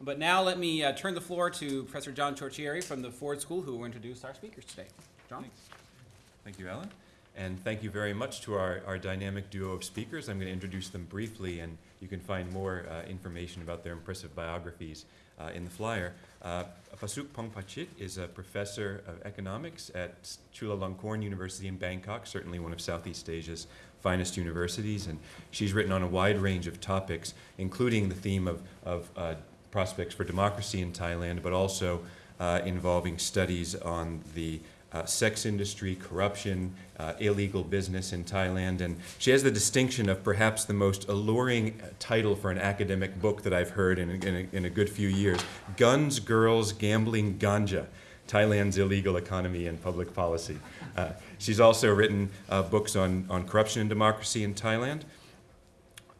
But now let me uh, turn the floor to Professor John Ciorciari from the Ford School, who will introduce our speakers today. John? Thank you, Alan. And thank you very much to our, our dynamic duo of speakers. I'm going to introduce them briefly, and you can find more uh, information about their impressive biographies uh, in the flyer. Uh, Pasuk Phongpaichit is a professor of economics at Chulalongkorn University in Bangkok, certainly one of Southeast Asia's finest universities, and she's written on a wide range of topics, including the theme of, of uh, prospects for democracy in Thailand, but also uh, involving studies on the uh, sex industry, corruption, uh, illegal business in Thailand. And she has the distinction of perhaps the most alluring title for an academic book that I've heard in, in, a, in a good few years Guns, Girls, Gambling, Ganja Thailand's Illegal Economy and Public Policy. Uh, she's also written uh, books on, on corruption and democracy in Thailand.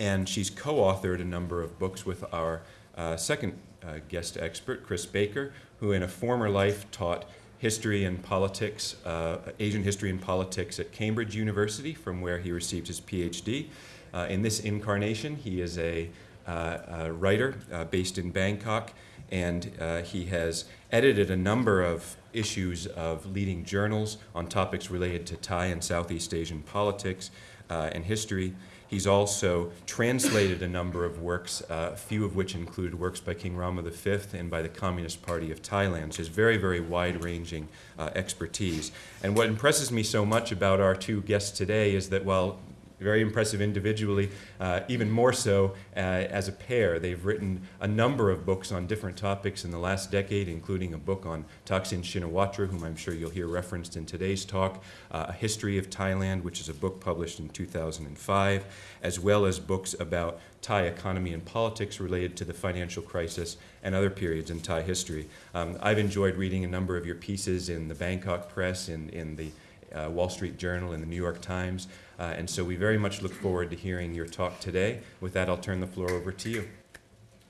And she's co authored a number of books with our uh, second uh, guest expert, Chris Baker, who in a former life taught history and politics, uh, Asian history and politics at Cambridge University, from where he received his PhD. Uh, in this incarnation, he is a, uh, a writer uh, based in Bangkok, and he has edited a number of issues of leading journals on topics related to Thai and Southeast Asian politics and history. He's also translated a number of works, uh, a few of which included works by King Rama V and by the Communist Party of Thailand. So his very, very wide-ranging uh, expertise. And what impresses me so much about our two guests today is that while very impressive individually, uh, even more so uh, as a pair. They've written a number of books on different topics in the last decade, including a book on Thaksin Shinawatra, whom I'm sure you'll hear referenced in today's talk, uh, A History of Thailand, which is a book published in 2005, as well as books about Thai economy and politics related to the financial crisis and other periods in Thai history. Um, I've enjoyed reading a number of your pieces in the Bangkok Press, in, in the uh, Wall Street Journal, and the New York Times. Uh, and so we very much look forward to hearing your talk today. With that, I'll turn the floor over to you.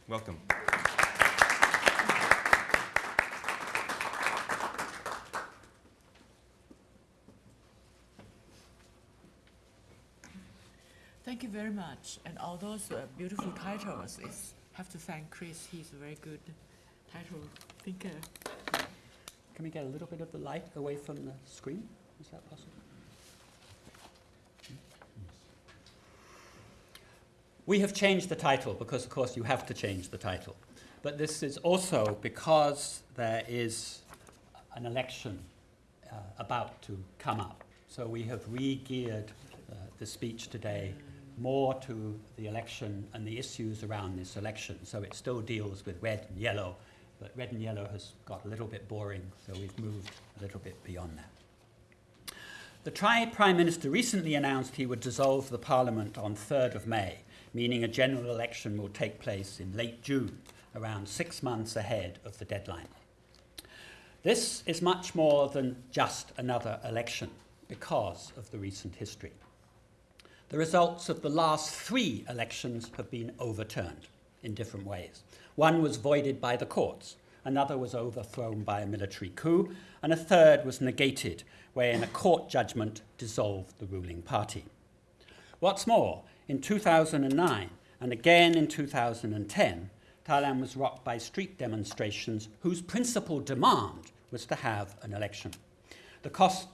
Welcome. Thank you very much. And all those uh, beautiful titles, I have to thank Chris. He's a very good title thinker. Can we get a little bit of the light away from the screen? Is that possible? We have changed the title because, of course, you have to change the title. But this is also because there is an election uh, about to come up. So we have re-geared uh, the speech today more to the election and the issues around this election. So it still deals with red and yellow, but red and yellow has got a little bit boring, so we've moved a little bit beyond that. The Prime Minister recently announced he would dissolve the Parliament on 3rd of May meaning a general election will take place in late June, around six months ahead of the deadline. This is much more than just another election because of the recent history. The results of the last three elections have been overturned in different ways. One was voided by the courts, another was overthrown by a military coup, and a third was negated, wherein a court judgment dissolved the ruling party. What's more, in 2009 and again in 2010, Thailand was rocked by street demonstrations whose principal demand was to have an election. The, cost,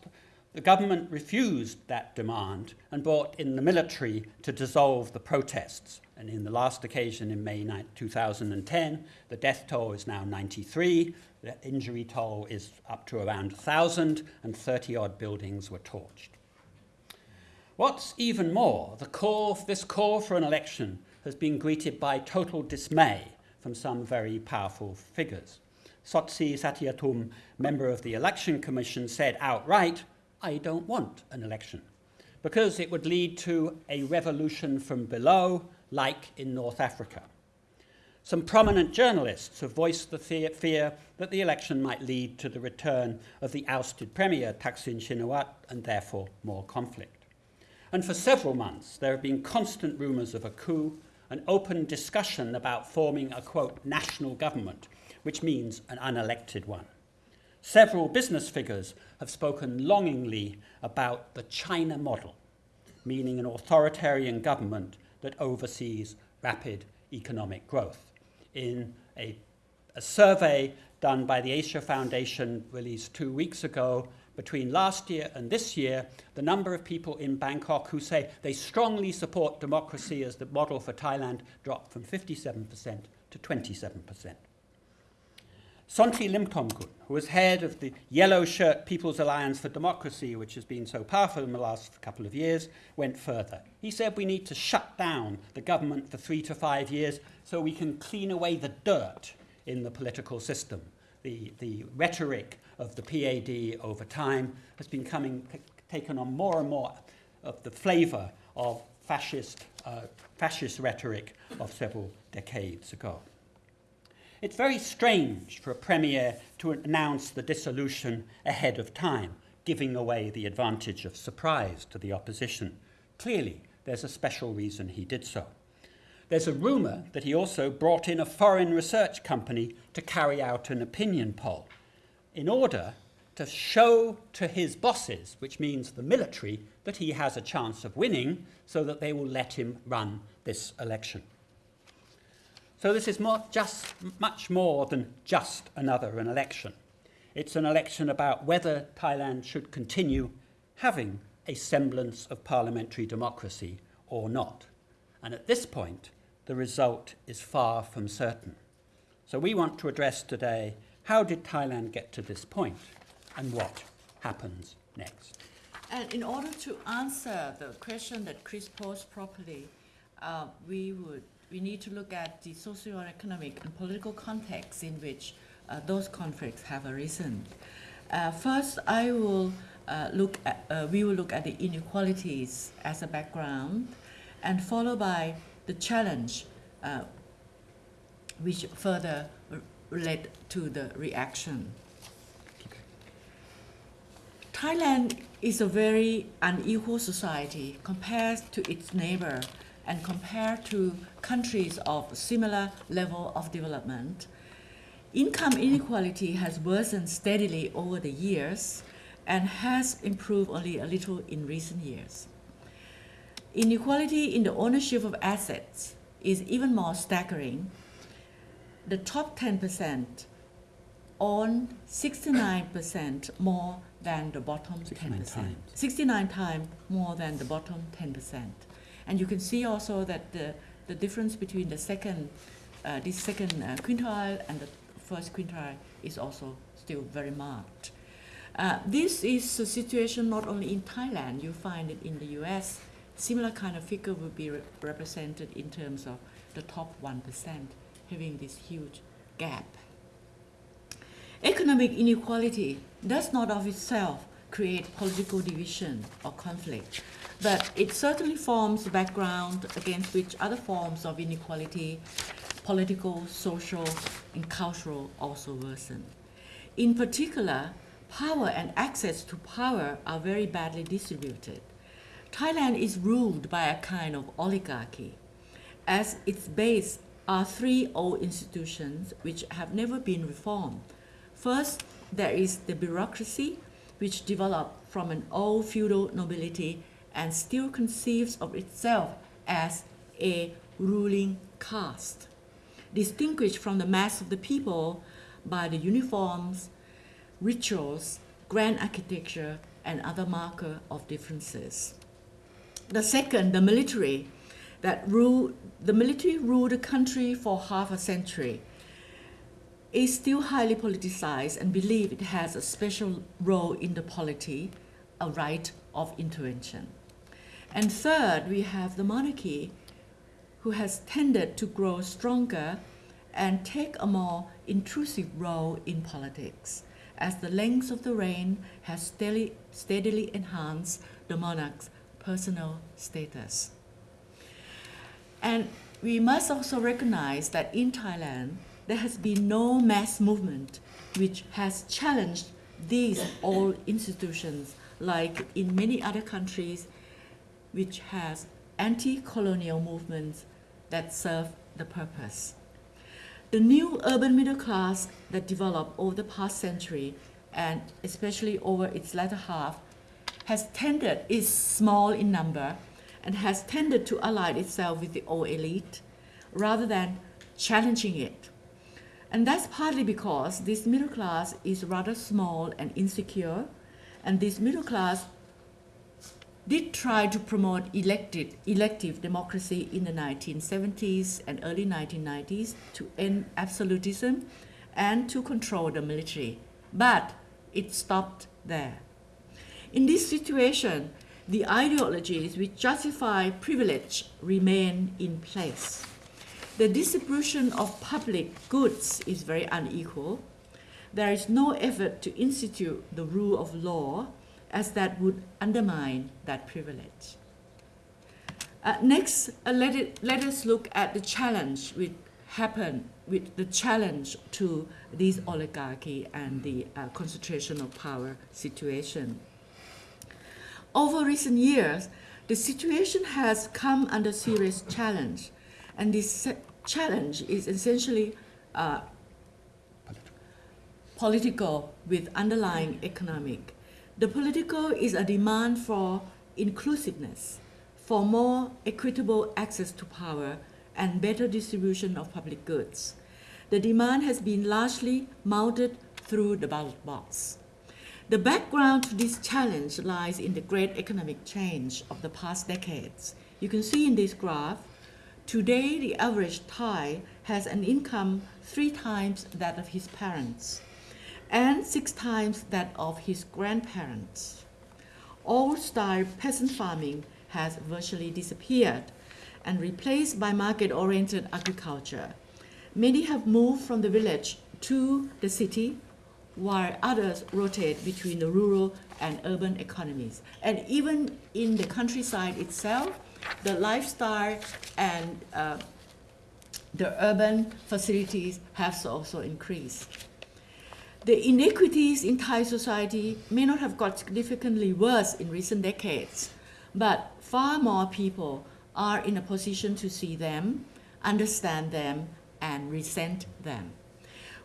the government refused that demand and brought in the military to dissolve the protests. And in the last occasion in May 2010, the death toll is now 93, the injury toll is up to around 1,000, and 30 odd buildings were torched. What's even more, the call, this call for an election has been greeted by total dismay from some very powerful figures. Sodsri Satayathum, member of the Election Commission, said outright, I don't want an election, because it would lead to a revolution from below, like in North Africa. Some prominent journalists have voiced the fear that the election might lead to the return of the ousted premier Thaksin Shinawatra and therefore more conflict. And for several months, there have been constant rumours of a coup, an open discussion about forming a, quote, national government, which means an unelected one. Several business figures have spoken longingly about the China model, meaning an authoritarian government that oversees rapid economic growth. in a, a survey done by the Asia Foundation released two weeks ago. Between last year and this year, the number of people in Bangkok who say they strongly support democracy as the model for Thailand dropped from 57% to 27%. Sondhi Limthongkul, who was head of the Yellow Shirt People's Alliance for Democracy, which has been so powerful in the last couple of years, went further. He said we need to shut down the government for three to five years so we can clean away the dirt in the political system. The, the rhetoric of the PAD over time has been coming, taken on more and more of the flavour of fascist, uh, fascist rhetoric of several decades ago. It's very strange for a premier to announce the dissolution ahead of time, giving away the advantage of surprise to the opposition. Clearly, there's a special reason he did so. There's a rumour that he also brought in a foreign research company to carry out an opinion poll in order to show to his bosses, which means the military, that he has a chance of winning so that they will let him run this election. So this is more, just much more than just another an election. It's an election about whether Thailand should continue having a semblance of parliamentary democracy or not. And at this point, the result is far from certain. So we want to address today how did Thailand get to this point and what happens next? And in order to answer the question that Chris posed properly, uh, we would we need to look at the socio-economic and political context in which uh, those conflicts have arisen. Uh, first, I will uh, look at, uh, we will look at the inequalities as a background, and followed by the challenge, uh, which further led to the reaction. Thailand is a very unequal society compared to its neighbor and compared to countries of similar level of development, income inequality has worsened steadily over the years and has improved only a little in recent years. Inequality in the ownership of assets is even more staggering. The top 10% own 69% more than the bottom 69 10%. times. 69 times more than the bottom 10%. And you can see also that the, the difference between the second, uh, this second uh, quintile and the first quintile is also still very marked. Uh, this is a situation not only in Thailand, you find it in the US. Similar kind of figure would be re- represented in terms of the top 1% having this huge gap. Economic inequality does not of itself create political division or conflict, but it certainly forms the background against which other forms of inequality, political, social, and cultural, also worsen. In particular, power and access to power are very badly distributed. Thailand is ruled by a kind of oligarchy. As its base are three old institutions which have never been reformed. First, there is the bureaucracy, which developed from an old feudal nobility and still conceives of itself as a ruling caste, distinguished from the mass of the people by the uniforms, rituals, grand architecture, and other marker of differences. The second, the military, that rule the military ruled the country for half a century, is still highly politicized and believe it has a special role in the polity, a right of intervention. And third, we have the monarchy, who has tended to grow stronger and take a more intrusive role in politics, as the length of the reign has steadily, steadily enhanced the monarch's personal status. And we must also recognize that in Thailand, there has been no mass movement which has challenged these old institutions like in many other countries which has anti-colonial movements that serve the purpose. The new urban middle class that developed over the past century and especially over its latter half has tended is small in number and has tended to ally itself with the old elite rather than challenging it. And that's partly because this middle class is rather small and insecure, and this middle class did try to promote elected, elective democracy in the 1970s and early 1990s to end absolutism and to control the military. But it stopped there. In this situation, the ideologies which justify privilege remain in place. The distribution of public goods is very unequal. There is no effort to institute the rule of law, as that would undermine that privilege. Uh, next, uh, let, it, let us look at the challenge which happened with the challenge to this oligarchy and the uh, concentration of power situation. Over recent years, the situation has come under serious challenge, and this challenge is essentially uh, political with underlying economic. The political is a demand for inclusiveness, for more equitable access to power, and better distribution of public goods. The demand has been largely mounted through the ballot box. The background to this challenge lies in the great economic change of the past decades. You can see in this graph, today the average Thai has an income three times that of his parents and six times that of his grandparents. Old-style peasant farming has virtually disappeared and replaced by market-oriented agriculture. Many have moved from the village to the city, while others rotate between the rural and urban economies. And even in the countryside itself, the lifestyle and uh, the urban facilities have also increased. The inequities in Thai society may not have got significantly worse in recent decades, but far more people are in a position to see them, understand them, and resent them.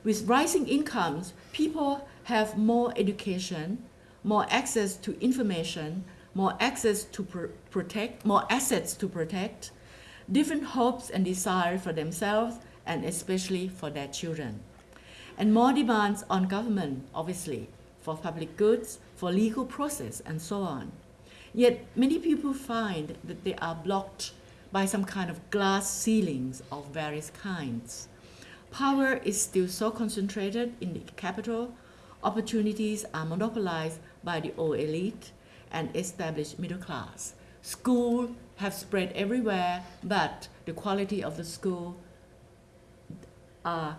With rising incomes, people have more education, more access to information, more access to pr protect, more assets to protect, different hopes and desires for themselves and especially for their children. And more demands on government, obviously, for public goods, for legal process, and so on. Yet many people find that they are blocked by some kind of glass ceilings of various kinds. Power is still so concentrated in the capital, opportunities are monopolized by the old elite and established middle class. Schools have spread everywhere, but the quality of the school are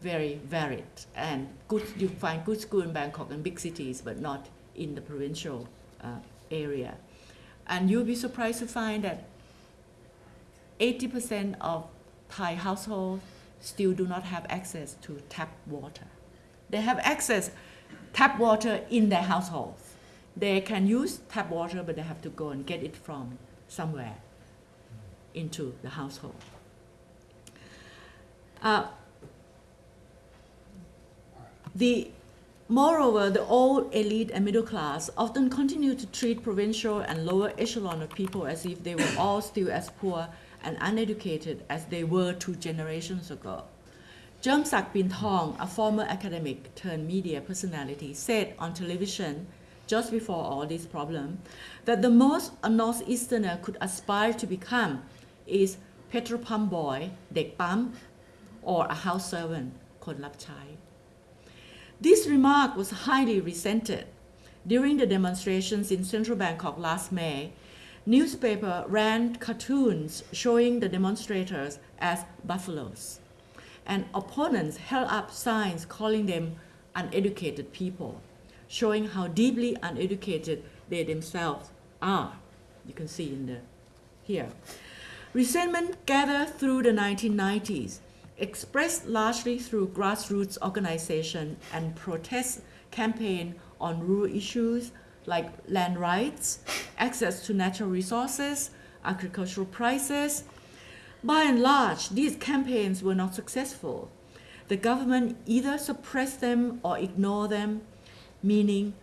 very varied. And good, you find good school in Bangkok and big cities, but not in the provincial uh, area. And you'll be surprised to find that 80% of Thai households still do not have access to tap water. They have access tap water in their households. They can use tap water, but they have to go and get it from somewhere into the household. Uh, the, moreover, the old elite and middle class often continue to treat provincial and lower echelon of people as if they were all still as poor and uneducated as they were two generations ago. Chirmsak Pinthong, a former academic turned media personality, said on television just before all this problem that the most a Northeasterner could aspire to become is petrol pump boy, เด็กปั๊ม or a house servant, คนรับใช้ This remark was highly resented during the demonstrations in central Bangkok last May newspaper ran cartoons showing the demonstrators as buffaloes. And opponents held up signs calling them uneducated people, showing how deeply uneducated they themselves are. You can see in the here. Resentment gathered through the 1990s expressed largely through grassroots organization and protest campaign on rural issues like land rights, access to natural resources, agricultural prices. By and large, these campaigns were not successful. The government either suppressed them or ignored them, meaning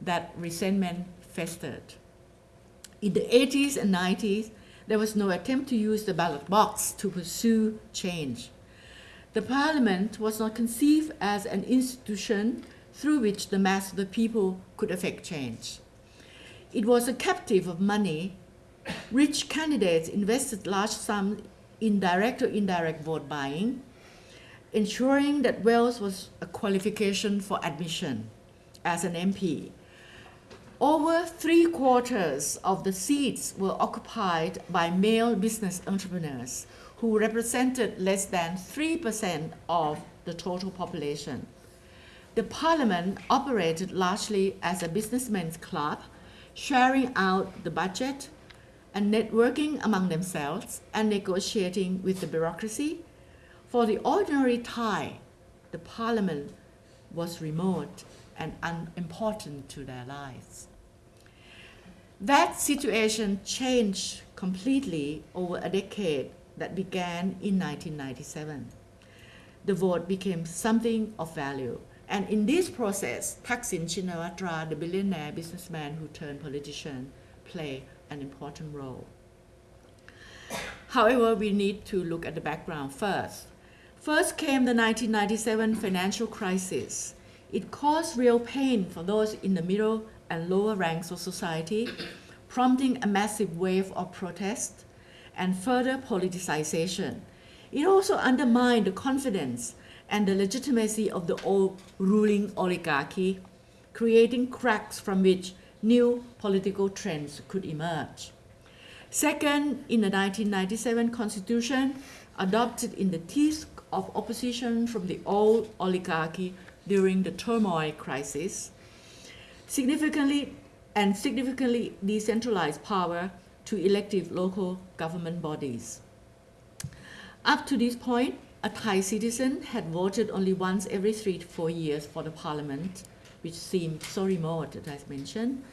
that resentment festered. In the 80s and 90s, there was no attempt to use the ballot box to pursue change The parliament was not conceived as an institution through which the mass of the people could affect change. It was a captive of money. Rich candidates invested large sums in direct or indirect vote buying, ensuring that wealth was a qualification for admission as an MP. Over three quarters of the seats were occupied by male business entrepreneurs who represented less than 3% of the total population. The parliament operated largely as a businessmen's club, sharing out the budget and networking among themselves and negotiating with the bureaucracy. For the ordinary Thai, the parliament was remote and unimportant to their lives. That situation changed completely over a decade that began in 1997. The vote became something of value. And in this process, Thaksin Shinawatra, the billionaire businessman who turned politician, played an important role. However, we need to look at the background first. First came the 1997 financial crisis. It caused real pain for those in the middle and lower ranks of society, prompting a massive wave of protest and further politicization. It also undermined the confidence and the legitimacy of the old ruling oligarchy, creating cracks from which new political trends could emerge. Second, in the 1997 constitution, adopted in the teeth of opposition from the old oligarchy during the turmoil crisis, significantly and significantly decentralized power to elective local government bodies. Up to this point, a Thai citizen had voted only once every three to four years for the parliament, which seemed so remote, as I mentioned.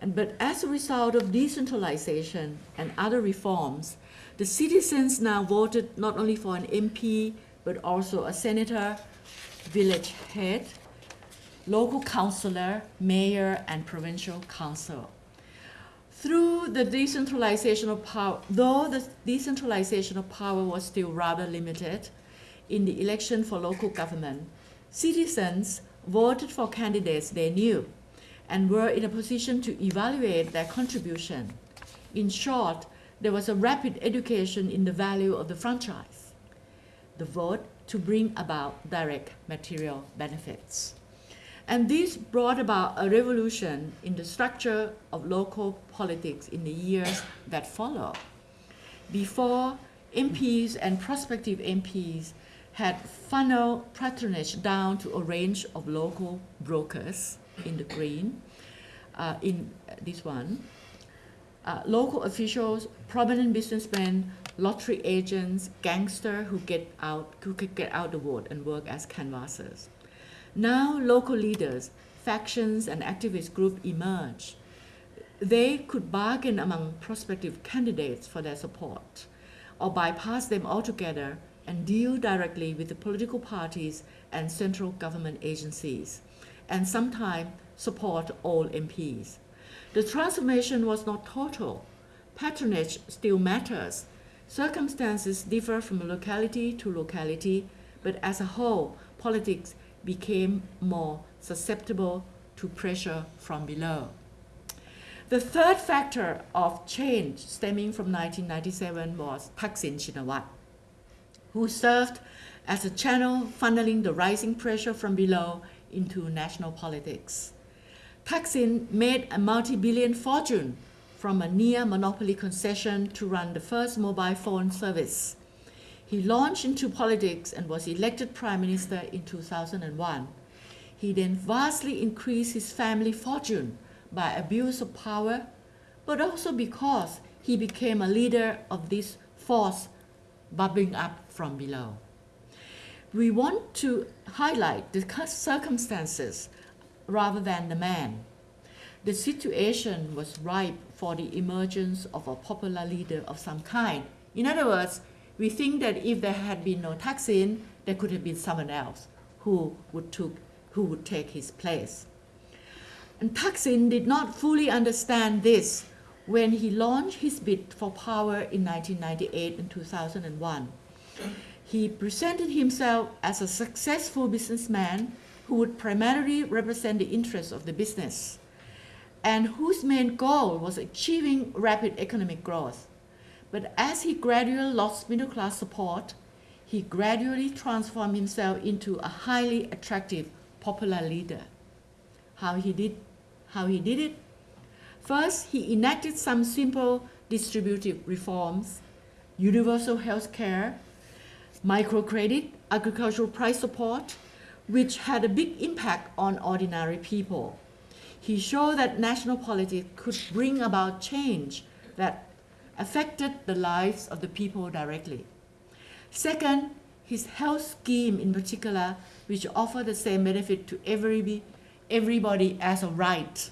And, but as a result of decentralization and other reforms, the citizens now voted not only for an MP, but also a senator, village head, local councillor, mayor, and provincial council. Through the decentralization of power, though the decentralization of power was still rather limited, in the election for local government, citizens voted for candidates they knew and were in a position to evaluate their contribution. In short, there was a rapid education in the value of the franchise, the vote to bring about direct material benefits. And this brought about a revolution in the structure of local politics in the years that followed. Before, MPs and prospective MPs had funneled patronage down to a range of local brokers in the green, uh, in this one, uh, local officials, prominent businessmen, lottery agents, gangsters who get out who could get out the vote and work as canvassers. Now local leaders, factions, and activist groups emerge. They could bargain among prospective candidates for their support, or bypass them altogether and deal directly with the political parties and central government agencies, and sometimes support all MPs. The transformation was not total. Patronage still matters. Circumstances differ from locality to locality, but as a whole, politics became more susceptible to pressure from below. The third factor of change stemming from 1997 was Thaksin Shinawatra, who served as a channel funneling the rising pressure from below into national politics. Thaksin made a multi-billion fortune from a near monopoly concession to run the first mobile phone service. He launched into politics and was elected prime minister in 2001. He then vastly increased his family fortune by abuse of power, but also because he became a leader of this force bubbling up from below. We want to highlight the circumstances rather than the man. The situation was ripe for the emergence of a popular leader of some kind. In other words, we think that if there had been no Thaksin, there could have been someone else who would, took, who would take his place. And Thaksin did not fully understand this when he launched his bid for power in 1998 and 2001. He presented himself as a successful businessman who would primarily represent the interests of the business and whose main goal was achieving rapid economic growth. But as he gradually lost middle class support, he gradually transformed himself into a highly attractive popular leader. How he did, how he did it? First, he enacted some simple distributive reforms, universal health care, microcredit, agricultural price support, which had a big impact on ordinary people. He showed that national politics could bring about change that affected the lives of the people directly. Second, his health scheme in particular, which offered the same benefit to every, everybody as a right,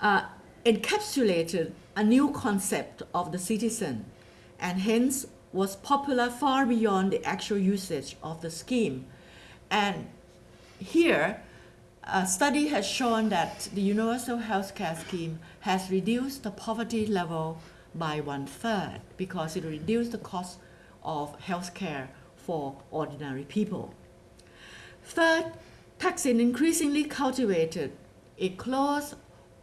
uh, encapsulated a new concept of the citizen and hence was popular far beyond the actual usage of the scheme. And here, a study has shown that the universal healthcare scheme has reduced the poverty level by one third because it reduced the cost of healthcare for ordinary people. Third, Thaksin increasingly cultivated a close,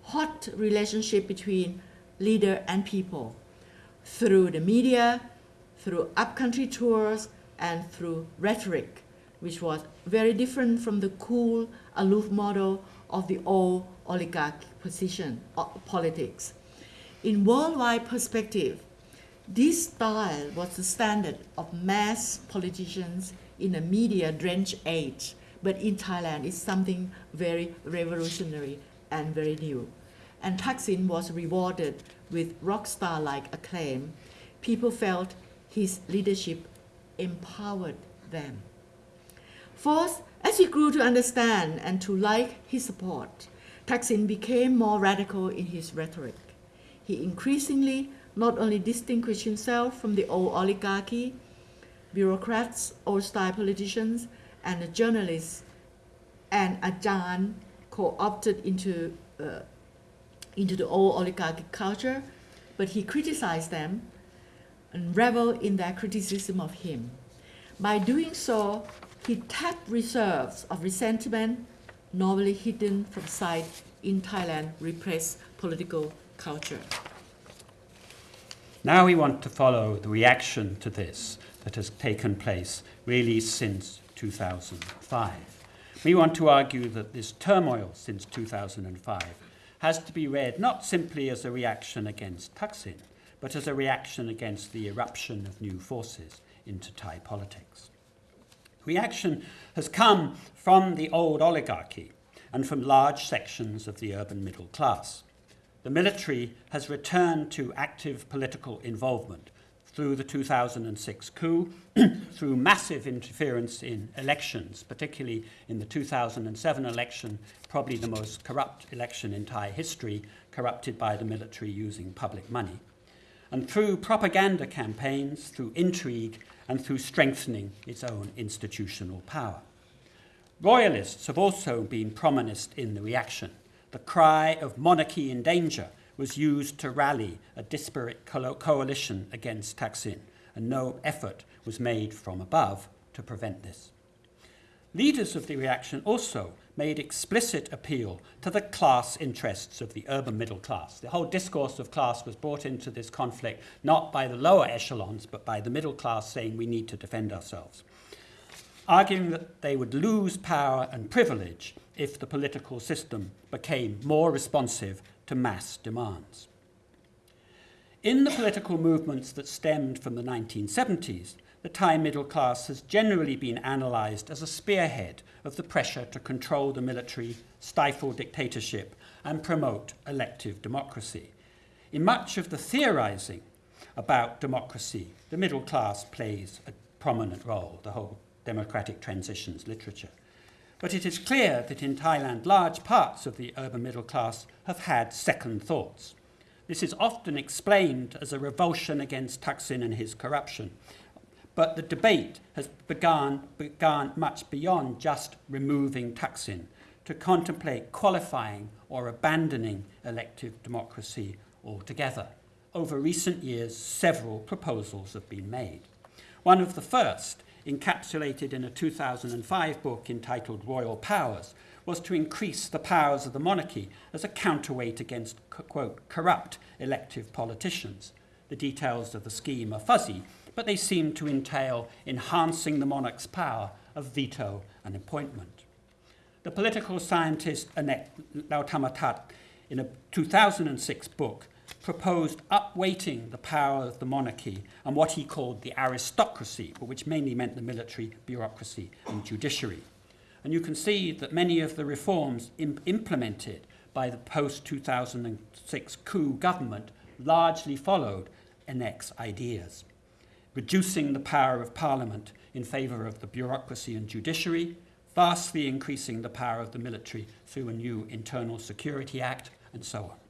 hot relationship between leader and people through the media, through upcountry tours, and through rhetoric, which was very different from the cool, aloof model of the old oligarch position uh, politics. In worldwide perspective, this style was the standard of mass politicians in a media-drenched age, but in Thailand it's something very revolutionary and very new. And Thaksin was rewarded with rock star-like acclaim. People felt his leadership empowered them. Fourth, as he grew to understand and to like his support, Thaksin became more radical in his rhetoric. He increasingly not only distinguished himself from the old oligarchy, bureaucrats, old-style politicians, and the journalists, and Ajahn co-opted into, uh, into the old oligarchic culture, but he criticized them and reveled in their criticism of him. By doing so, he tapped reserves of resentment normally hidden from sight in Thailand repressed political culture. Now we want to follow the reaction to this that has taken place really since 2005. We want to argue that this turmoil since 2005 has to be read not simply as a reaction against Thaksin, but as a reaction against the eruption of new forces into Thai politics. Reaction has come from the old oligarchy and from large sections of the urban middle class. The military has returned to active political involvement through the 2006 coup, through massive interference in elections, particularly in the 2007 election, probably the most corrupt election in Thai history, corrupted by the military using public money, and through propaganda campaigns, through intrigue, and through strengthening its own institutional power. Royalists have also been prominent in the reaction. The cry of monarchy in danger was used to rally a disparate co- coalition against Thaksin, and no effort was made from above to prevent this. Leaders of the reaction also made explicit appeal to the class interests of the urban middle class. The whole discourse of class was brought into this conflict not by the lower echelons, but by the middle class saying we need to defend ourselves, arguing that they would lose power and privilege if the political system became more responsive to mass demands. In the political movements that stemmed from the 1970s, the Thai middle class has generally been analysed as a spearhead of the pressure to control the military, stifle dictatorship, and promote elective democracy. In much of the theorising about democracy, the middle class plays a prominent role, the whole democratic transitions literature. But it is clear that in Thailand, large parts of the urban middle class have had second thoughts. This is often explained as a revulsion against Thaksin and his corruption, but the debate has begun, begun much beyond just removing Thaksin to contemplate qualifying or abandoning elective democracy altogether. Over recent years, several proposals have been made. One of the first, encapsulated in a 2005 book entitled Royal Powers, was to increase the powers of the monarchy as a counterweight against, quote, corrupt elective politicians. The details of the scheme are fuzzy, but they seem to entail enhancing the monarch's power of veto and appointment. The political scientist Anek Laothamatas, in a 2006 book, proposed upweighting the power of the monarchy and what he called the aristocracy, but which mainly meant the military, bureaucracy, and judiciary. And you can see that many of the reforms Im- implemented by the post 2006 coup government largely followed Anek's ideas. Reducing the power of Parliament in favour of the bureaucracy and judiciary, vastly increasing the power of the military through a new Internal Security Act, and so on.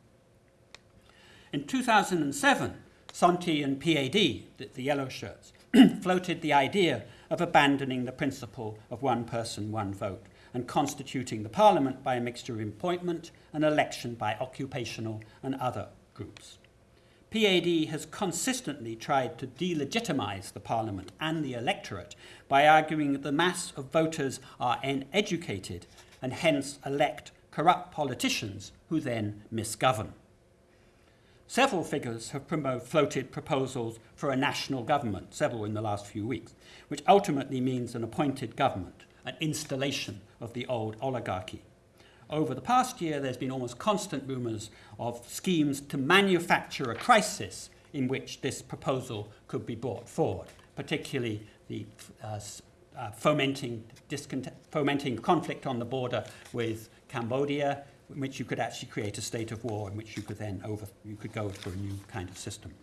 In 2007, Sondhi and PAD, the, the yellow shirts, floated the idea of abandoning the principle of one person, one vote, and constituting the parliament by a mixture of appointment and election by occupational and other groups. PAD has consistently tried to delegitimize the parliament and the electorate by arguing that the mass of voters are uneducated and hence elect corrupt politicians who then misgovern. Several figures have floated proposals for a national government, several in the last few weeks, which ultimately means an appointed government, an installation of the old oligarchy. Over the past year, there's been almost constant rumours of schemes to manufacture a crisis in which this proposal could be brought forward, particularly the uh, uh, fomenting, fomenting conflict on the border with Cambodia, in which you could actually create a state of war in which you could then over, you could go for a new kind of system.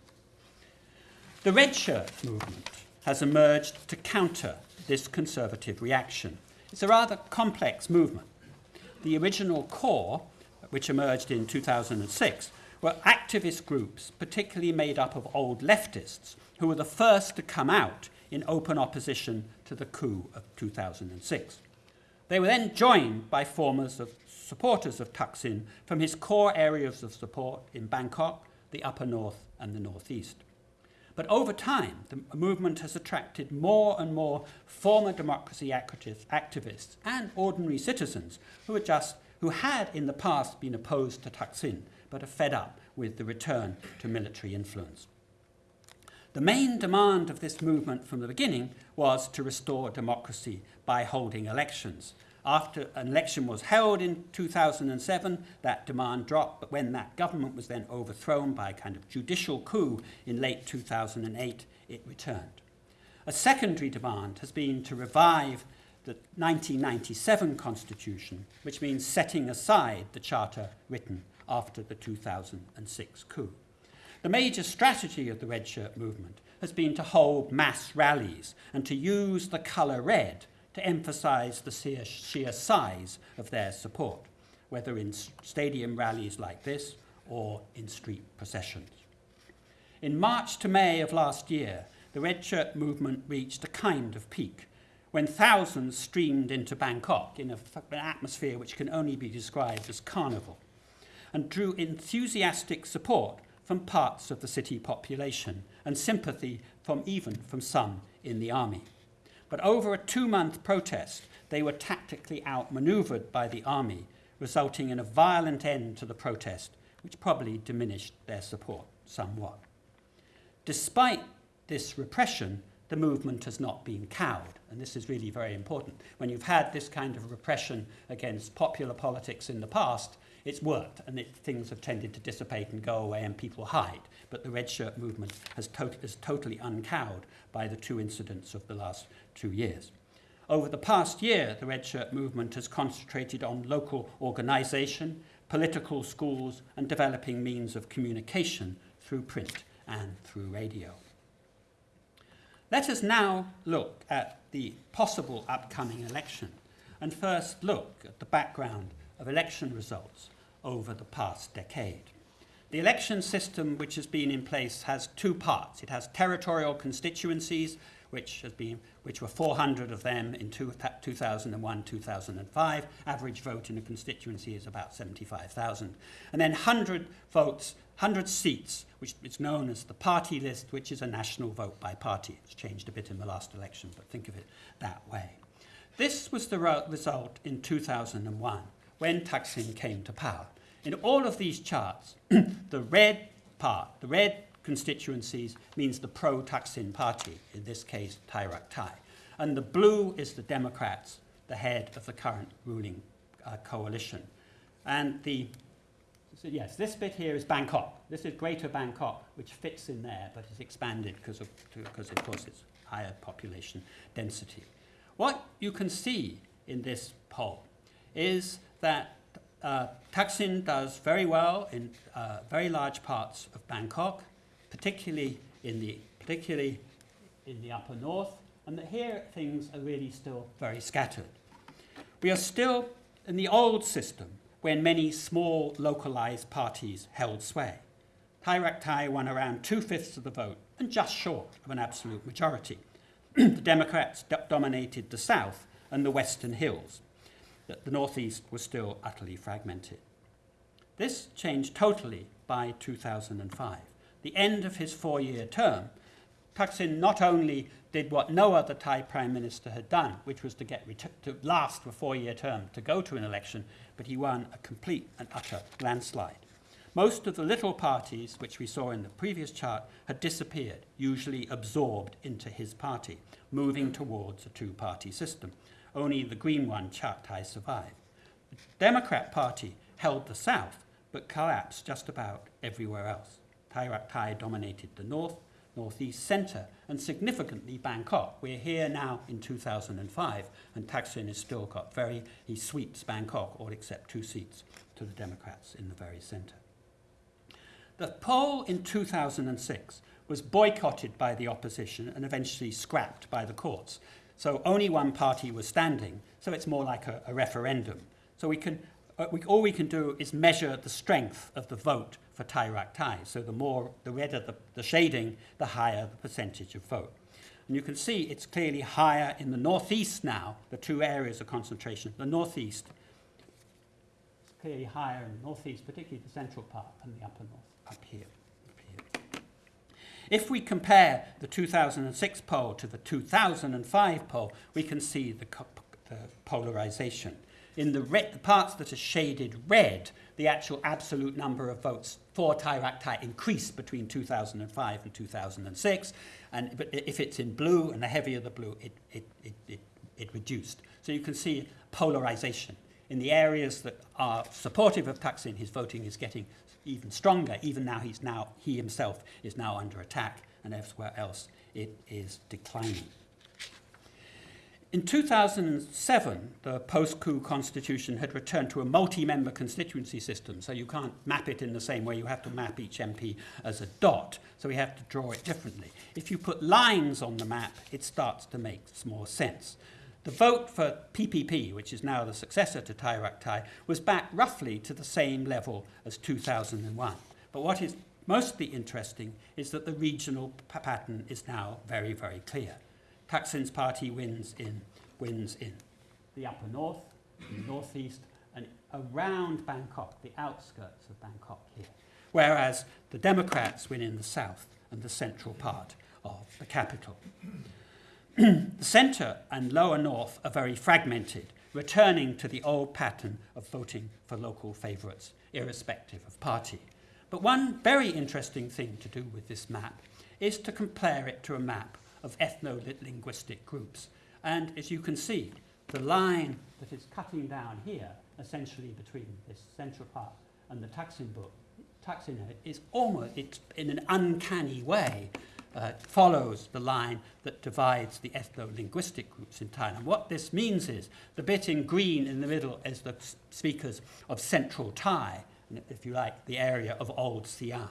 The red shirt movement has emerged to counter this conservative reaction. It's a rather complex movement. The original core, which emerged in 2006, were activist groups, particularly made up of old leftists, who were the first to come out in open opposition to the coup of 2006. They were then joined by formers of supporters of Thaksin from his core areas of support in Bangkok, the upper north, and the northeast. But over time, the movement has attracted more and more former democracy activists and ordinary citizens who, are just, who had in the past been opposed to Thaksin but are fed up with the return to military influence. The main demand of this movement from the beginning was to restore democracy by holding elections. After an election was held in 2007, that demand dropped, but when that government was then overthrown by a kind of judicial coup in late 2008, it returned. A secondary demand has been to revive the 1997 constitution, which means setting aside the charter written after the 2006 coup. The major strategy of the red shirt movement has been to hold mass rallies and to use the colour red to emphasize the sheer, sheer size of their support, whether in stadium rallies like this or in street processions. In March to May of last year, the red shirt movement reached a kind of peak when thousands streamed into Bangkok in a, an atmosphere which can only be described as carnival and drew enthusiastic support from parts of the city population and sympathy from even from some in the army. But over a two month protest, they were tactically outmaneuvered by the army, resulting in a violent end to the protest, which probably diminished their support somewhat. Despite this repression, the movement has not been cowed, and this is really very important. When you've had this kind of repression against popular politics in the past, it's worked, and it, things have tended to dissipate and go away, and people hide. But the red shirt movement has is totally uncowed by the two incidents of the last two years. Over the past year, the red shirt movement has concentrated on local organisation, political schools, and developing means of communication through print and through radio. Let us now look at the possible upcoming election and first look at the background of election results over the past decade. The election system which has been in place has two parts. It has territorial constituencies, which, has been, which were 400 of them in two, 2001 2005. Average vote in a constituency is about 75,000. And then 100 votes, 100 seats, which is known as the party list, which is a national vote by party. It's changed a bit in the last election, but think of it that way. This was the result in 2001 when Thaksin came to power. In all of these charts, the red part, the red constituencies means the pro-Thaksin party, in this case Thai Rak Thai. And the blue is the Democrats, the head of the current ruling uh, coalition. And the so yes, this bit here is Bangkok. This is Greater Bangkok, which fits in there, but is expanded because of, because of course it's higher population density. What you can see in this poll is that uh, Thaksin does very well in uh, very large parts of Bangkok, particularly in the particularly in the upper north, and that here things are really still very scattered. We are still in the old system when many small localized parties held sway. Thai Rak Thai won around two fifths of the vote and just short of an absolute majority. the Democrats dominated the south and the western hills. The, the northeast was still utterly fragmented. This changed totally by 2005. The end of his four year term, Thaksin not only did what no other Thai prime minister had done, which was to get to last a four-year term to go to an election, but he won a complete and utter landslide. Most of the little parties, which we saw in the previous chart, had disappeared, usually absorbed into his party, moving towards a two-party system. Only the green one, Chart Thai, survived. The Democrat Party held the south, but collapsed just about everywhere else. Thai dominated the north, northeast centre, and significantly Bangkok. We're here now in 2005, and Thaksin has still got very, he sweeps Bangkok, all except two seats to the Democrats in the very centre. The poll in 2006 was boycotted by the opposition and eventually scrapped by the courts. So only one party was standing, so it's more like a, a referendum. So we can, uh, we, all we can do is measure the strength of the vote for Thai Rak Thai. So the more, the redder the, the shading, the higher the percentage of vote. And you can see it's clearly higher in the northeast now, the two areas of concentration. The northeast clearly higher in the northeast, particularly the central part, and the upper north. Up here. If we compare the 2006 poll to the 2005 poll, we can see the, the polarization. In the, red, the parts that are shaded red, the actual absolute number of votes for Thai Rak increased between 2005 and 2006. And, if it's in blue, and the heavier the blue, it, it, it, it, it reduced. So you can see polarization. In the areas that are supportive of Thaksin, his voting is getting even stronger. Even now, he's now he himself is now under attack, and elsewhere else it is declining. In 2007, the post-coup constitution had returned to a multi-member constituency system, so you can't map it in the same way. You have to map each MP as a dot, so we have to draw it differently. If you put lines on the map, it starts to make more sense. The vote for PPP, which is now the successor to Thai Rak Thai, was back roughly to the same level as 2001. But what is mostly interesting is that the regional pattern is now very, very clear. Thaksin's party wins in, wins in the upper north, the northeast, and around Bangkok, the outskirts of Bangkok here. Whereas the Democrats win in the south and the central part of the capital. The centre and lower north are very fragmented, returning to the old pattern of voting for local favourites, irrespective of party. But one very interesting thing to do with this map is to compare it to a map of ethno-linguistic groups. And as you can see, the line that is cutting down here, essentially between this central part and the Thaksin book, Thaksin is almost, it's in an uncanny way, uh, follows the line that divides the ethno-linguistic groups in Thailand. What this means is the bit in green in the middle is the speakers of Central Thai, if you like, the area of Old Siam.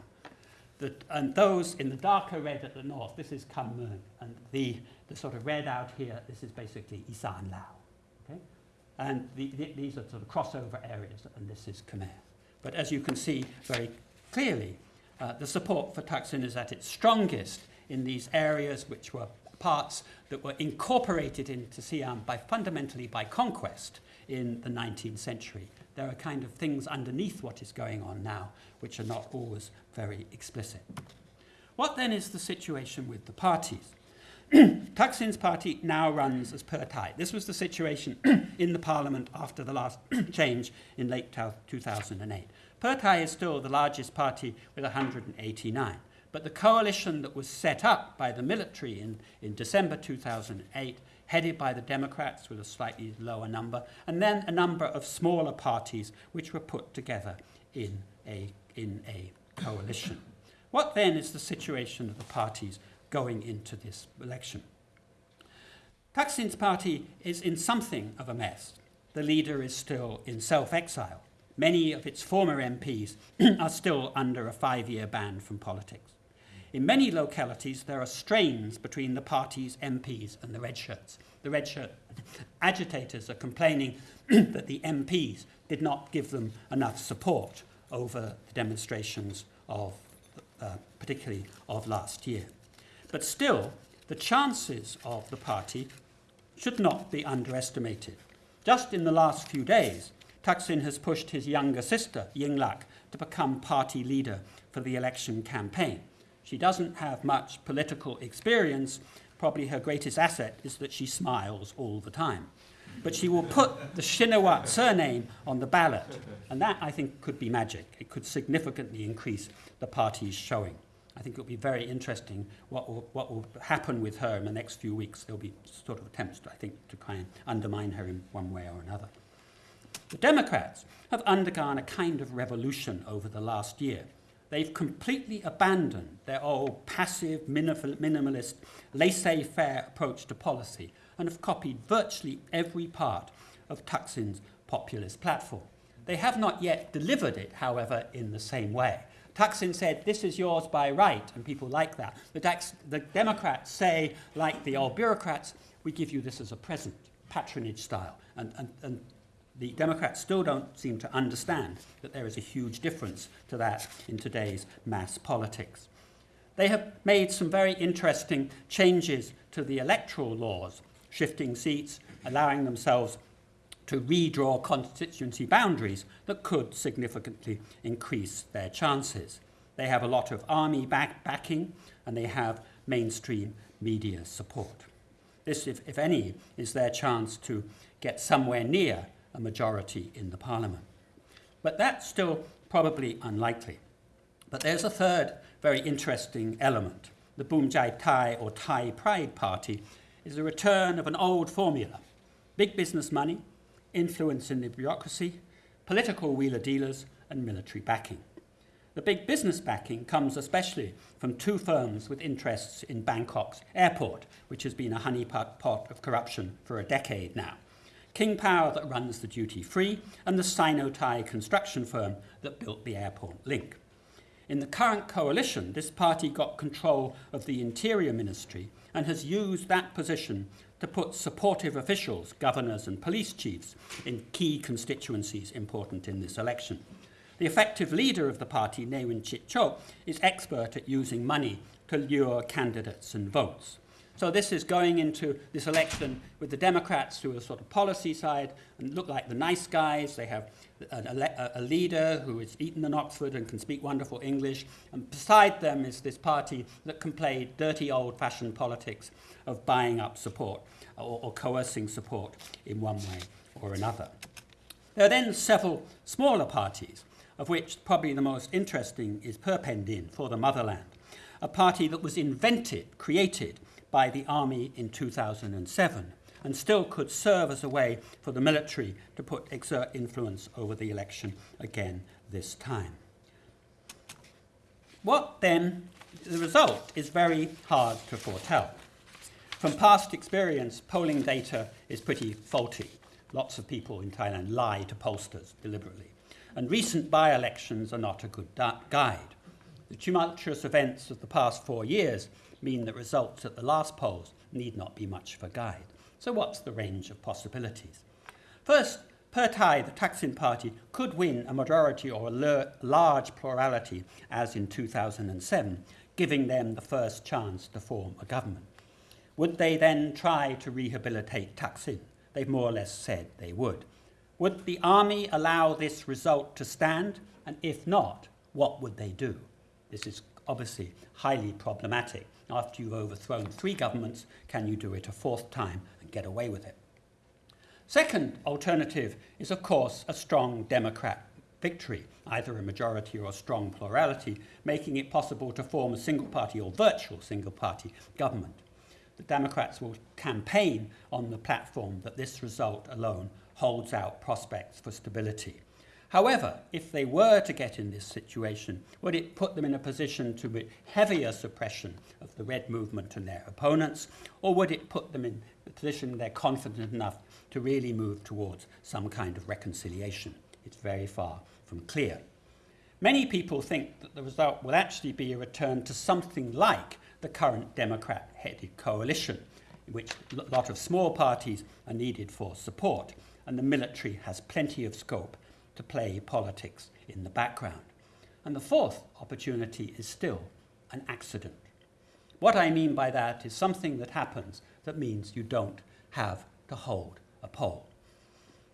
The, and those in the darker red at the north, this is Khmer, and the, the sort of red out here, this is basically Isan Lao. Okay? And the, the, these are sort of crossover areas, and this is Khmer. But as you can see very clearly, uh, the support for Thaksin is at its strongest in these areas which were parts that were incorporated into Siam by fundamentally by conquest in the 19th century. There are kind of things underneath what is going on now which are not always very explicit. What then is the situation with the parties? Thaksin's party now runs as Pheu. This was the situation in the parliament after the last change in late 2008. Pheu Thai is still the largest party with 189. But the coalition that was set up by the military in, in December 2008, headed by the Democrats with a slightly lower number, and then a number of smaller parties which were put together in a, in a coalition. What then is the situation of the parties going into this election? Thaksin's party is in something of a mess. The leader is still in self exile. Many of its former MPs are still under a five year ban from politics. In many localities, there are strains between the party's MPs and the red shirts. The red shirt agitators are complaining that the MPs did not give them enough support over the demonstrations of, uh, particularly of last year. But still, the chances of the party should not be underestimated. Just in the last few days, Thaksin has pushed his younger sister, Yingluck, to become party leader for the election campaign. She doesn't have much political experience. Probably her greatest asset is that she smiles all the time. But she will put the Shinawatra surname on the ballot, and that, I think, could be magic. It could significantly increase the party's showing. I think it'll be very interesting what will, what will happen with her in the next few weeks. There'll be sort of attempts, I think, to try and undermine her in one way or another. The Democrats have undergone a kind of revolution over the last year. They've completely abandoned their old passive, minimalist, laissez faire approach to policy and have copied virtually every part of Thaksin's populist platform. They have not yet delivered it, however, in the same way. Thaksin said, This is yours by right, and people like that. The, the Democrats say, like the old bureaucrats, we give you this as a present, patronage style. And, and, and the Democrats still don't seem to understand that there is a huge difference to that in today's mass politics. They have made some very interesting changes to the electoral laws, shifting seats, allowing themselves to redraw constituency boundaries that could significantly increase their chances. They have a lot of army back backing and they have mainstream media support. This, if, if any, is their chance to get somewhere near a majority in the parliament. But that's still probably unlikely. But there's a third very interesting element. The Bhum Jai Thai or Thai Pride Party is a return of an old formula big business money, influence in the bureaucracy, political wheeler dealers, and military backing. The big business backing comes especially from two firms with interests in Bangkok's airport, which has been a honeypot of corruption for a decade now. King Power that runs the duty free, and the Sino Thai construction firm that built the airport link. In the current coalition, this party got control of the Interior Ministry and has used that position to put supportive officials, governors, and police chiefs in key constituencies important in this election. The effective leader of the party, Newin Chidchob, is expert at using money to lure candidates and votes. So this is going into this election with the Democrats who are sort of policy side and look like the nice guys. They have a, a, leader who is Eton in Oxford and can speak wonderful English. And beside them is this party that can play dirty old-fashioned politics of buying up support or, or coercing support in one way or another. There are then several smaller parties, of which probably the most interesting is Puea Pandin for the motherland, a party that was invented, created by the army in 2007 and still could serve as a way for the military to put exert influence over the election again this time. What then, the result is very hard to foretell. From past experience, polling data is pretty faulty. Lots of people in Thailand lie to pollsters deliberately. And recent by elections are not a good guide. The tumultuous events of the past four years mean that results at the last polls need not be much of a guide. So what's the range of possibilities? First, Pheu Thai, the Thaksin party, could win a majority or a large plurality as in 2007, giving them the first chance to form a government. Would they then try to rehabilitate Thaksin? They've more or less said they would. Would the army allow this result to stand? And if not, what would they do? This is obviously highly problematic. After you've overthrown three governments, can you do it a fourth time and get away with it? Second alternative is, of course, a strong Democrat victory, either a majority or a strong plurality, making it possible to form a single party or virtual single party government. The Democrats will campaign on the platform that this result alone holds out prospects for stability. However, if they were to get in this situation, would it put them in a position to be heavier suppression of the Red movement and their opponents, or would it put them in a position they're confident enough to really move towards some kind of reconciliation? It's very far from clear. Many people think that the result will actually be a return to something like the current Democrat headed coalition, in which a lot of small parties are needed for support, and the military has plenty of scope to play politics in the background. And the fourth opportunity is still an accident. What I mean by that is something that happens that means you don't have to hold a poll.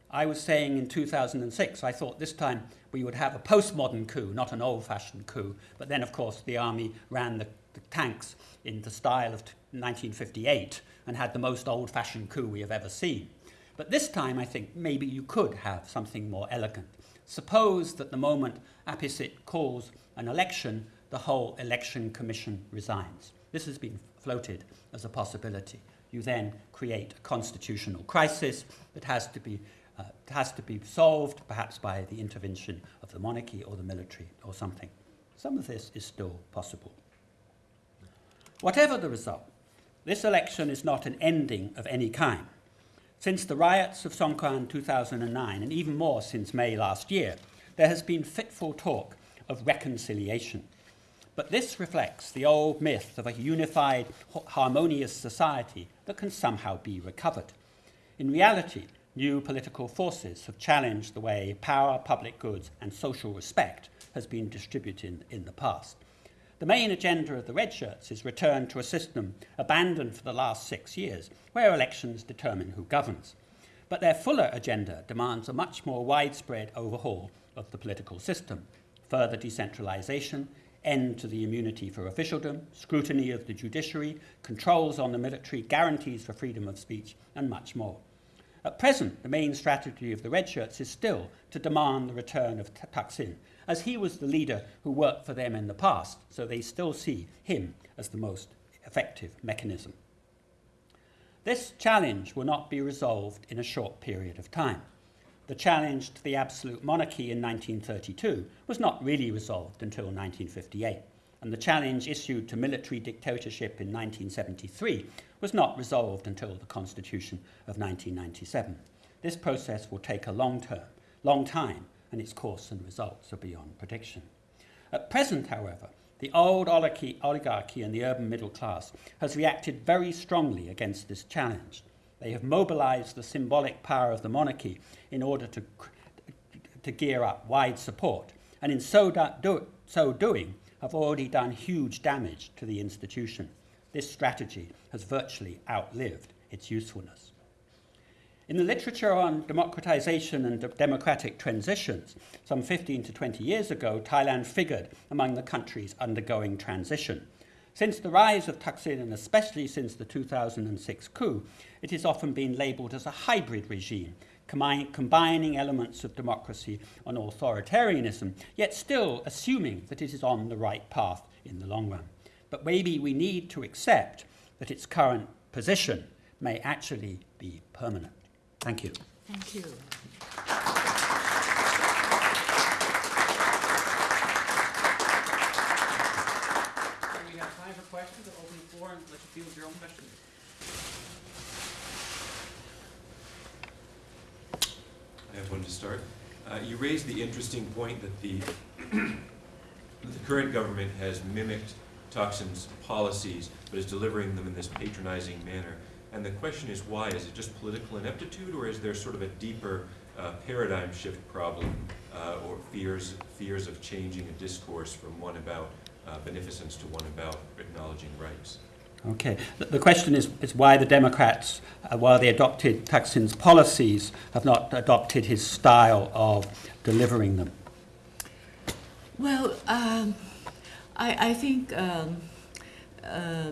I was saying in 2006, I thought this time we would have a postmodern coup, not an old fashioned coup. But then, of course, the army ran the, the tanks in the style of 1958 and had the most old fashioned coup we have ever seen. But this time, I think maybe you could have something more elegant. Suppose that the moment Abhisit calls an election, the whole election commission resigns. This has been floated as a possibility. You then create a constitutional crisis that has to be, uh, has to be solved, perhaps by the intervention of the monarchy or the military or something. Some of this is still possible. Whatever the result, this election is not an ending of any kind. Since the riots of Songkran 2009, and even more since May last year, there has been fitful talk of reconciliation. But this reflects the old myth of a unified, harmonious society that can somehow be recovered. In reality, new political forces have challenged the way power, public goods, and social respect has been distributed in the past. The main agenda of the Red Shirts is return to a system abandoned for the last six years, where elections determine who governs. But their fuller agenda demands a much more widespread overhaul of the political system, further decentralization, end to the immunity for officialdom, scrutiny of the judiciary, controls on the military, guarantees for freedom of speech, and much more. At present, the main strategy of the Red Shirts is still to demand the return of Thaksin, as he was the leader who worked for them in the past, so they still see him as the most effective mechanism. This challenge will not be resolved in a short period of time. The challenge to the absolute monarchy in 1932 was not really resolved until 1958, and the challenge issued to military dictatorship in 1973 was not resolved until the Constitution of 1997. This process will take a long term, long time, and its course and results are beyond prediction. At present, however, the old oligarchy, and the urban middle class has reacted very strongly against this challenge. They have mobilized the symbolic power of the monarchy in order to, to gear up wide support, and in so, do, so doing, have already done huge damage to the institution. This strategy has virtually outlived its usefulness. In the literature on democratization and de democratic transitions, some 15 to 20 years ago, Thailand figured among the countries undergoing transition. Since the rise of Thaksin, and especially since the 2006 coup, it has often been labeled as a hybrid regime, combining elements of democracy and authoritarianism, yet still assuming that it is on the right path in the long run. But maybe we need to accept that its current position may actually be permanent. Thank you. Thank you. we have time for questions. I'll open the floor and let you field your own questions. I have one to start. Uh, you raised the interesting point that the, the current government has mimicked Thaksin's policies, but is delivering them in this patronizing manner. And the question is why? Is it just political ineptitude, or is there sort of a deeper uh, paradigm shift problem, uh, or fears fears of changing a discourse from one about uh, beneficence to one about acknowledging rights? Okay. The, the question is, is why the Democrats, uh, while they adopted Thaksin's policies, have not adopted his style of delivering them. Well, um, I, I think um, uh,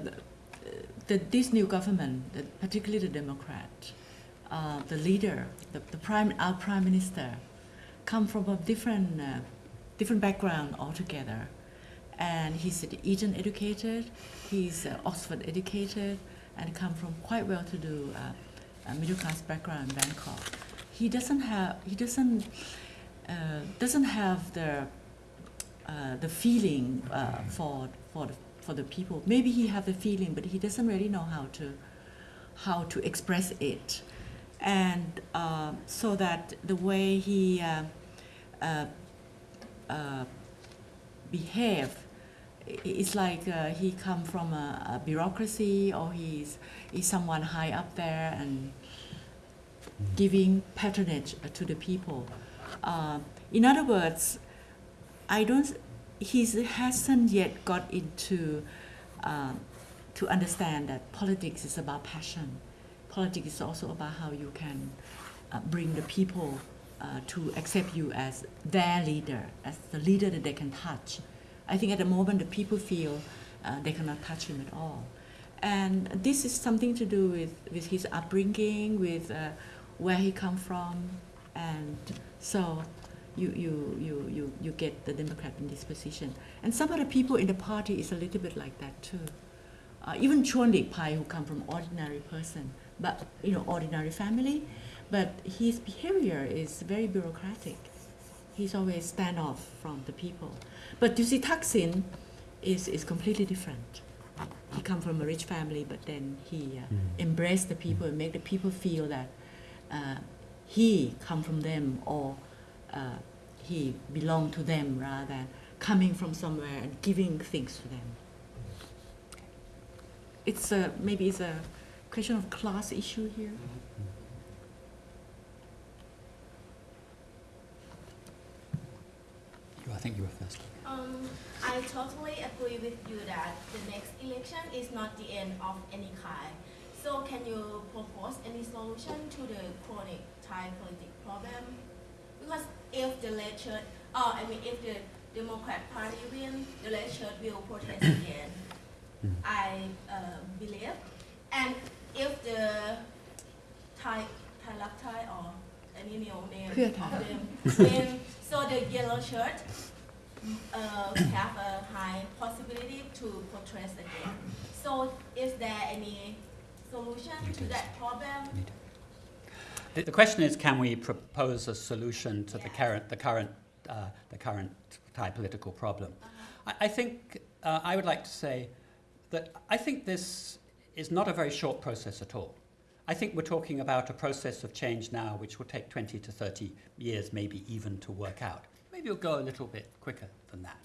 the, this new government, particularly the Democrat, uh, the leader, the, the prime, our prime minister, come from a different, uh, different background altogether. And he's Eton educated, he's uh, Oxford educated, and come from quite well-to-do uh, uh, middle-class background in Bangkok. He doesn't have, he doesn't, uh, doesn't have the uh, the feeling for for the, for the people. Maybe he have the feeling, but he doesn't really know how to how to express it, and uh, so that the way he uh, uh, uh, behave it's like uh, he come from a, a bureaucracy or he's he's someone high up there and giving patronage to the people. Uh, in other words, I don't. He hasn't yet got into um, to understand that politics is about passion. Politics is also about how you can uh, bring the people uh, to accept you as their leader, as the leader that they can touch. I think at the moment the people feel uh, they cannot touch him at all, and this is something to do with, with his upbringing, with uh, where he come from, and so you, you, you, you, you get the Democrat in this position. And some of the people in the party is a little bit like that too. Uh, even Chuan Pai, who come from ordinary person, but you know, ordinary family, but his behavior is very bureaucratic. He's always stand off from the people. But you see, Thaksin is, is completely different. He come from a rich family, but then he uh, embraced the people and make the people feel that uh, he come from them or uh, he belonged to them rather than coming from somewhere and giving things to them. It's a, maybe it's a question of class issue here. I think you were first. Um, I totally agree with you that the next election is not the end of any kind. So can you propose any solution to the chronic Thai political problem? Because if the red shirts, uh, I mean, if the Democrat Party win, the red shirts will protest again. I uh, believe. And if the Thai, Thai Lak Thai or any new name of them win, so the yellow shirt uh, have a high possibility to protest again. So is there any solution to that problem? The, the question is, can we propose a solution to the current, the current, uh, the current Thai political problem? I, I think uh, I would like to say that I think this is not a very short process at all. I think we're talking about a process of change now which will take 20 to 30 years, maybe even to work out. Maybe it'll go a little bit quicker than that.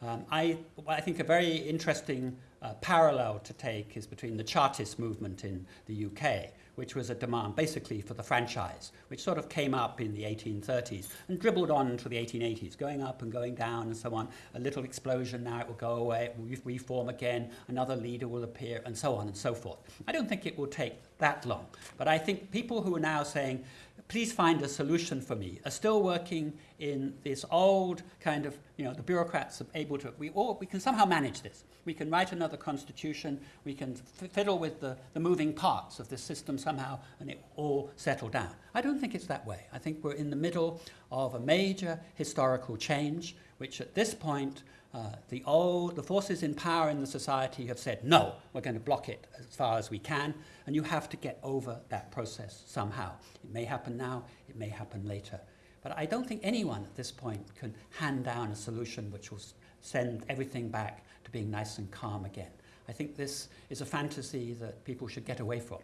Um, I, I think a very interesting uh, parallel to take is between the Chartist movement in the UK, which was a demand basically for the franchise, which sort of came up in the 1830s and dribbled on to the 1880s, going up and going down and so on. A little explosion, now it will go away, it will re- reform again, another leader will appear, and so on and so forth. I don't think it will take that long, but I think people who are now saying, please find a solution for me, are still working in this old kind of, you know, the bureaucrats are able to, we, all, we can somehow manage this. We can write another constitution, we can fiddle with the, the moving parts of this system somehow, and it all settle down. I don't think it's that way. I think we're in the middle of a major historical change, which at this point, uh, the old, the forces in power in the society have said, no, we're going to block it as far as we can, and you have to get over that process somehow. It may happen now, it may happen later. But I don't think anyone at this point can hand down a solution which will send everything back to being nice and calm again. I think this is a fantasy that people should get away from,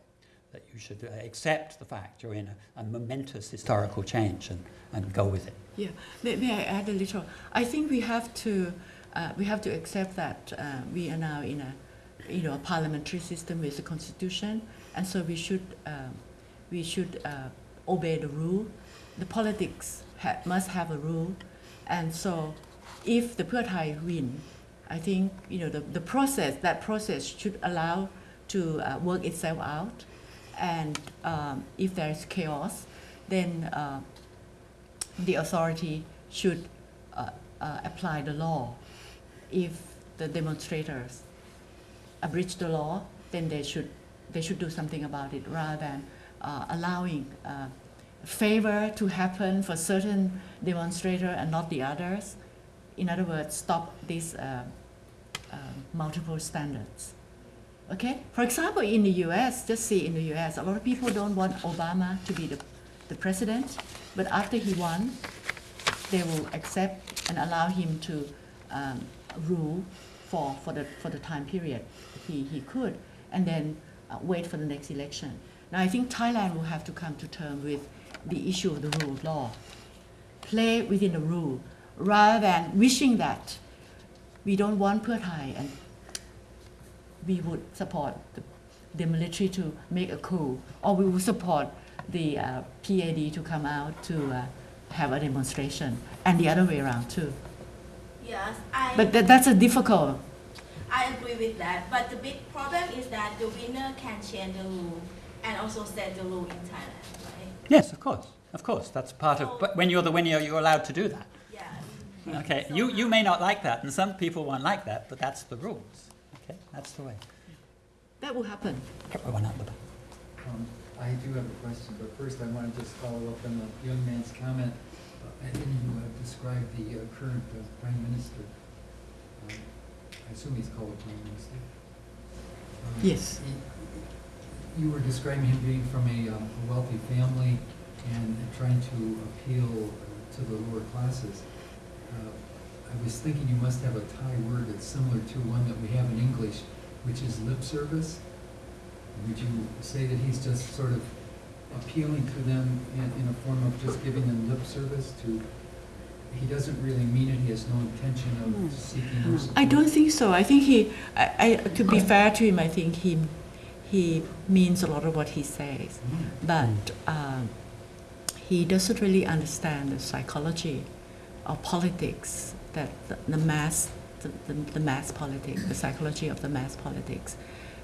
that you should uh, accept the fact you're in a, a momentous historical change and, and go with it. Yeah, may, may I add a little? I think we have to uh, we have to accept that uh, we are now in a you know a parliamentary system with a constitution, and so we should um, we should uh, obey the rule. The politics ha- must have a rule, and so if the Pheu Thai win, I think you know the, the process that process should allow to uh, work itself out, and um, if there is chaos, then uh, the authority should uh, uh, apply the law. If the demonstrators abridge the law, then they should they should do something about it rather than uh, allowing uh, favor to happen for certain demonstrator and not the others. In other words, stop these uh, uh, multiple standards. Okay? For example, in the US, just see in the US, a lot of people don't want Obama to be the, the president, but after he won, they will accept and allow him to um, rule for, for, the, for the time period he, he could, and then uh, wait for the next election. Now, I think Thailand will have to come to terms with the issue of the rule of law. Play within the rule, rather than wishing that we don't want Pheu Thai and we would support the, the military to make a coup, or we would support the uh, PAD to come out to uh, have a demonstration, and the other way around too. Yes, I. But that, that's a difficult. I agree with that, but the big problem is that the winner can change the rule and also set the rule in Thailand, right? Yes, of course, of course. That's part of. But when you're the winner, you're allowed to do that. Yeah. Okay, you, you may not like that, and some people won't like that, but that's the rules. Okay, that's the way. That will happen. Everyone up the. Um, I do have a question, but first I want to just follow up on the young man's comment. Uh, And you have described the uh, current uh, prime minister. Um, I assume he's called a prime minister. Um, Yes. he- You were describing him being from a um, a wealthy family and trying to appeal uh, to the lower classes. Uh, I was thinking you must have a Thai word that's similar to one that we have in English, which is lip service. Would you say that he's just sort of appealing to them in, in a form of just giving them lip service to, he doesn't really mean it, he has no intention of seeking? I don't think so. I think he, I, I, to be fair to him, I think he, he means a lot of what he says. Mm. but um, he doesn't really understand the psychology of politics that the, the mass the, the, the mass politics the psychology of the mass politics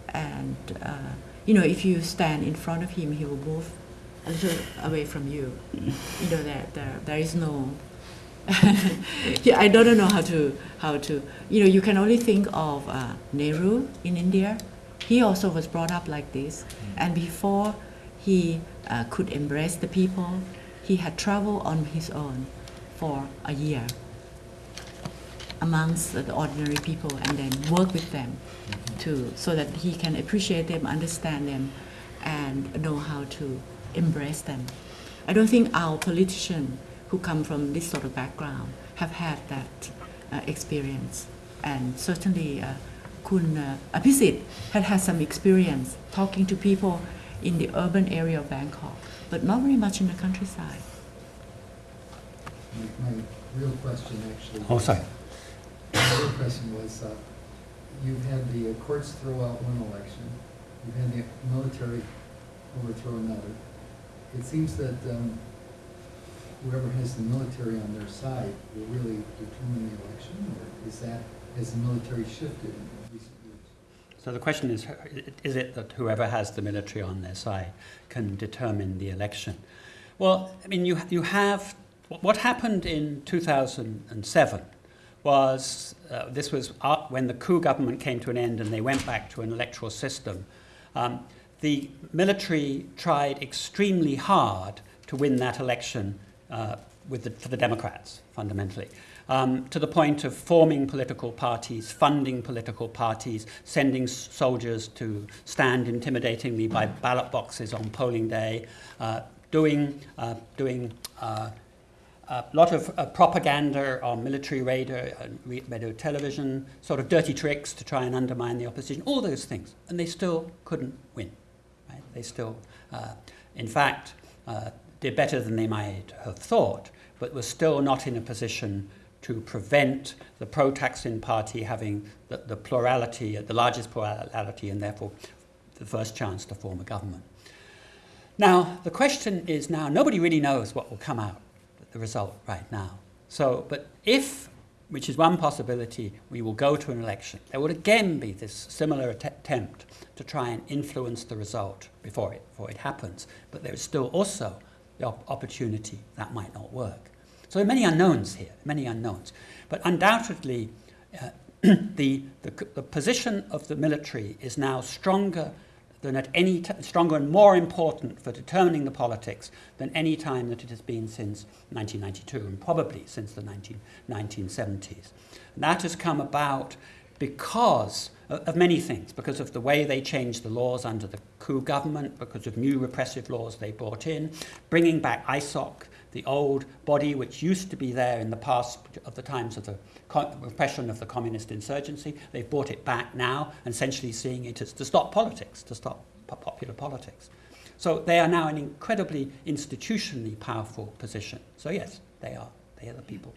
and uh, you know if you stand in front of him he will move a little away from you. You know that there, there is no yeah, I don't know how to how to you know you can only think of uh, Nehru in India. He also was brought up like this. And before he uh, could embrace the people he had traveled on his own for a year amongst the ordinary people and then work with them to so that he can appreciate them understand them and know how to embrace them i don't think our politicians who come from this sort of background have had that uh, experience and certainly uh, Kun uh, Abhisit had had some experience talking to people in the urban area of Bangkok, but not very much in the countryside. My, my real question actually. Oh, sorry. My real question was, uh, you've had the uh, courts throw out one election, you've had the military overthrow another. It seems that, um, whoever has the military on their side will really determine the election, or is that, has the military shifted in recent years? So the question is, is it that whoever has the military on their side can determine the election? Well, I mean, you, you have, what happened in 2007 was, uh, this was uh, when the coup government came to an end and they went back to an electoral system. Um, the military tried extremely hard to win that election uh, with the, for the Democrats, fundamentally um, to the point of forming political parties, funding political parties, sending soldiers to stand intimidatingly by ballot boxes on polling day, uh, doing, uh, doing uh, a lot of uh, propaganda on military radio, uh, radio, television, sort of dirty tricks to try and undermine the opposition, all those things. And they still couldn't win. They still, uh, in fact, uh, did better than they might have thought, but were still not in a position to prevent the pro-Thaksin party having the, the plurality, the largest plurality, and therefore the first chance to form a government. Now, the question is now, nobody really knows what will come out, the result right now. So, but if which is one possibility, we will go to an election. There would again be this similar att- attempt to try and influence the result before it, before it happens. But there is still also the op- opportunity that might not work. So there are many unknowns here, many unknowns. But undoubtedly, uh, the, the, the position of the military is now stronger than at any stronger and more important for determining the politics than any time that it has been since 1992 and probably since the 19, 1970s. And that has come about because of, many things, because of the way they changed the laws under the coup government, because of new repressive laws they brought in, bringing back ISOC, the old body which used to be there in the past of the times of the repression of the communist insurgency. They've brought it back now, essentially seeing it as to stop politics, to stop popular politics. So they are now an incredibly institutionally powerful position. So yes, they are. They are the people.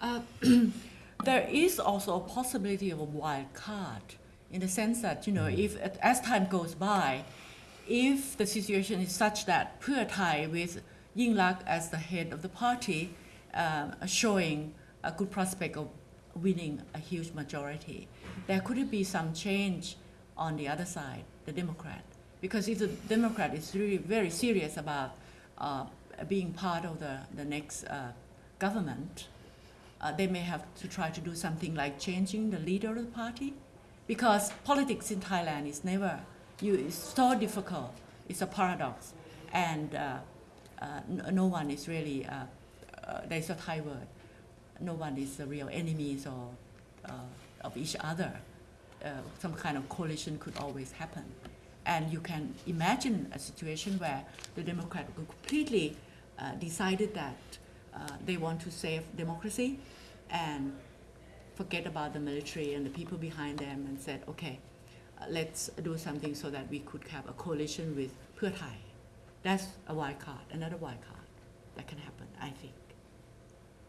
Uh, there is also a possibility of a wild card in the sense that you know if as time goes by, if the situation is such that Pheu Thai with Yingluck as the head of the party um, are showing a good prospect of winning a huge majority, there could be some change on the other side, the Democrat, because if the Democrat is really very serious about uh, being part of the the next uh, government uh, they may have to try to do something like changing the leader of the party because politics in Thailand is never you it's so difficult. It's a paradox. And uh, uh, no, one is really uh, uh, there's a Thai word. No one is the real enemies or uh, of each other. Uh, some kind of coalition could always happen. And you can imagine a situation where the Democrat completely decided that they want to save democracy. And forget about the military and the people behind them and said, okay, uh, let's do something so that we could have a coalition with Pheu Thai. That's a wild card, another wild card that can happen, I think.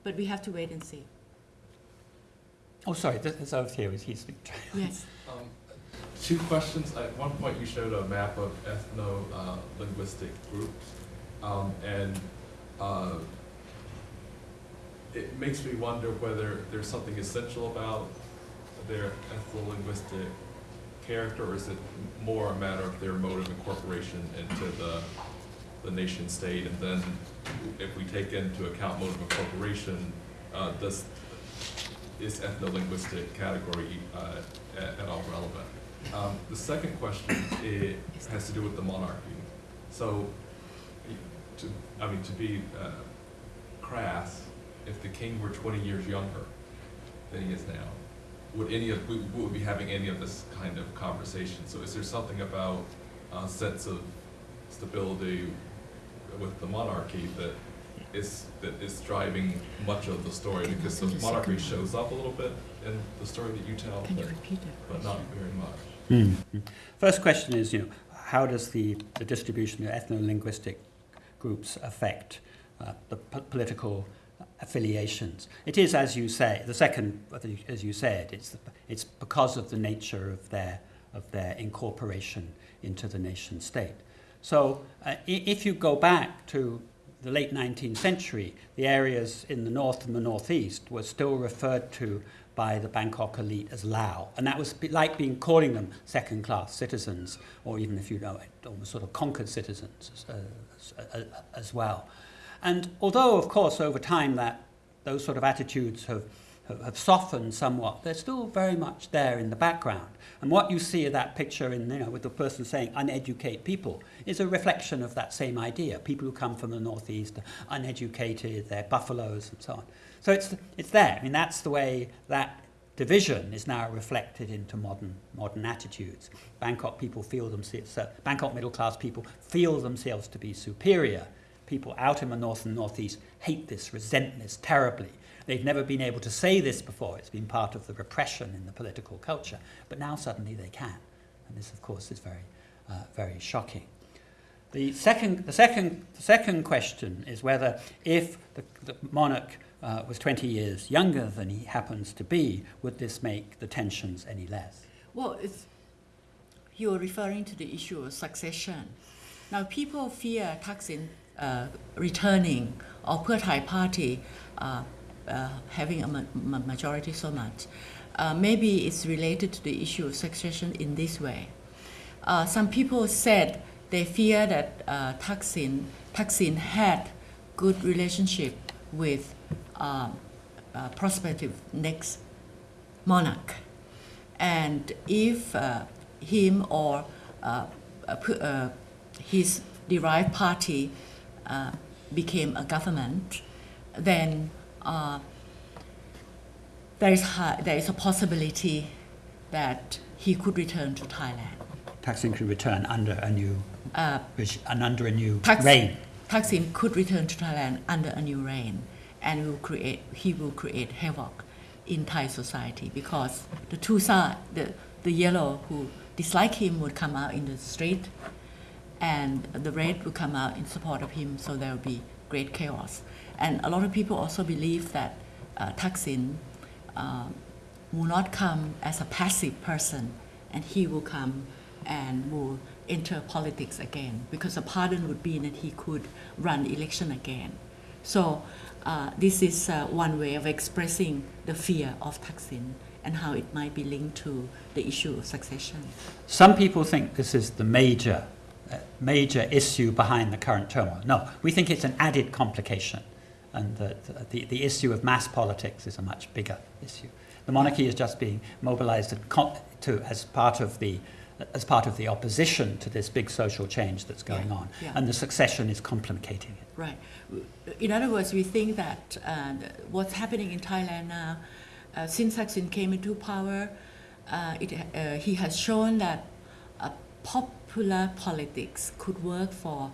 But we have to wait and see. Oh, sorry, this is over here. Is he speaking? Yes. Um, Two questions. At one point, you showed a map of ethno-linguistic groups, um, and uh, it makes me wonder whether there's something essential about their ethno-linguistic character, or is it more a matter of their mode of incorporation into the, the nation state? And then, if we take into account mode of incorporation, uh, does, is ethno-linguistic category uh, at at all relevant? Um, The second question has to do with the monarchy. So, to, I mean, to be uh, crass, if the king were twenty years younger than he is now, would any of, we we would be having any of this kind of conversation? So is there something about a sense of stability with the monarchy that is, that is driving much of the story? Can Because the the monarchy shows up a little bit in the story that you tell, Can you but, repeat that but not very much. Hmm. First question is, you know, how does the, the distribution of ethno-linguistic groups affect uh, the po- political affiliations? It is, as you say, the second, as you said, it's, the, it's because of the nature of their, of their incorporation into the nation state. So uh, if you go back to the late 19th century, the areas in the north and the northeast were still referred to by the Bangkok elite as Lao. And that was like being calling them second class citizens, or even if you know it, almost sort of conquered citizens uh, as, uh, as well. And although, of course, over time that those sort of attitudes have, have, softened somewhat, they're still very much there in the background. And what you see of that picture in, you know, with the person saying uneducated people is a reflection of that same idea. People who come from the northeast are uneducated, they're buffaloes and so on. So it's, it's there. I mean, that's the way that division is now reflected into modern, modern attitudes. Bangkok people feel themselves, Bangkok middle class people feel themselves to be superior. People out in the north and northeast hate this, resent this terribly. They've never been able to say this before. It's been part of the repression in the political culture. But now suddenly they can. And this, of course, is very, uh, very shocking. The second, the, second, the second question is whether if the, the monarch uh, was 20 years younger than he happens to be, would this make the tensions any less? Well, you're referring to the issue of succession. Now, people fear Thaksin returning or Pheu Thai party uh, uh, having a ma- ma- majority so much. Uh, maybe it's related to the issue of succession in this way. Uh, some people said they fear that uh, Thaksin, Thaksin had good relationship with um, uh, prospective next monarch. And if uh, him or uh, uh, uh, his derived party uh, became a government, then uh, there, is there is a possibility that he could return to Thailand. Thaksin could return under a new, Uh, reg- and under a new Thaks- reign. Thaksin could return to Thailand under a new reign, and will create he will create havoc in Thai society because the two side the the yellow who dislike him would come out in the street, and the red will come out in support of him. So there will be great chaos, and a lot of people also believe that uh, Thaksin uh, will not come as a passive person, and he will come and will enter politics again because a pardon would mean that he could run election again. So uh, this is uh, one way of expressing the fear of Thaksin and how it might be linked to the issue of succession. Some people think this is the major, major issue behind the current turmoil. No, we think it's an added complication, and that the, the issue of mass politics is a much bigger issue. The monarchy is just being mobilized to, as part of the as part of the opposition to this big social change that's going Yeah, on, yeah. and the succession is complicating it. Right. In other words, we think that uh, what's happening in Thailand now, uh, since Thaksin came into power, uh, it, uh, he has shown that uh, popular politics could work for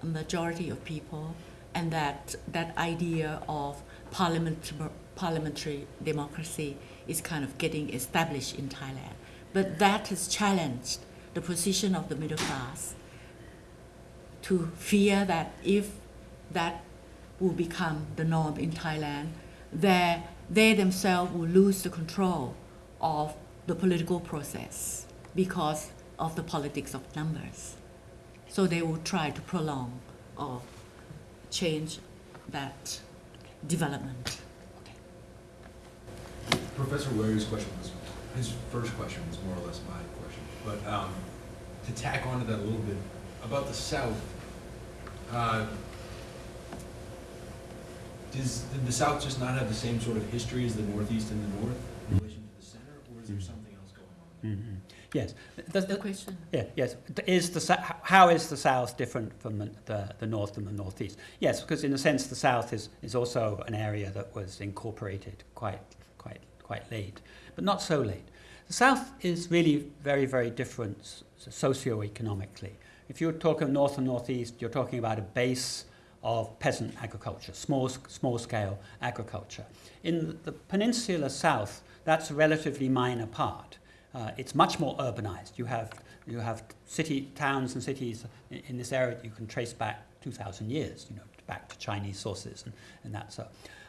a majority of people, and that that idea of parliament, parliamentary democracy is kind of getting established in Thailand. But that has challenged the position of the middle class to fear that if that will become the norm in Thailand, they, they themselves will lose the control of the political process because of the politics of numbers. So they will try to prolong or change that development. Okay. Professor Waring's question was, his first question was more or less my question. But um, to tack onto that a little bit, about the South, uh, does, did the South just not have the same sort of history as the Northeast and the North in relation to the center, or is there something else going on? Yes. Does The the, question? Yeah, yes. Is the how is the South different from the, the, the North and the Northeast? Yes, because in a sense the South is, is also an area that was incorporated quite, quite, quite late, but not so late. The South is really very, very different socio-economically. If you're talking North and Northeast, you're talking about a base of peasant agriculture, small, small scale agriculture. In the peninsular South, that's a relatively minor part. Uh, it's much more urbanized. You have, you have city, towns and cities in, in this area that you can trace back 2,000 years, you know, back to Chinese sources and, and that so.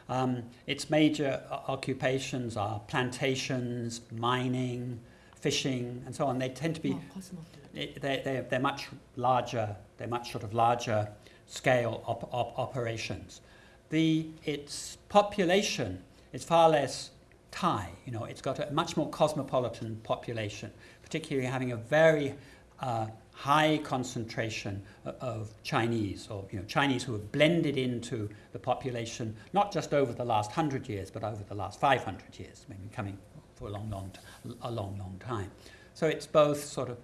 Um, its major occupations are plantations, mining, fishing, and so on. They tend to be Oh, it- they're, they're, they're much larger, they're much sort of larger scale op, op, operations. The, its population is far less Thai, you know, it's got a much more cosmopolitan population, particularly having a very uh, high concentration of Chinese, or you know, Chinese who have blended into the population, not just over the last hundred years, but over the last 500 years, maybe coming for a long, long, a long, long time. So it's both sort of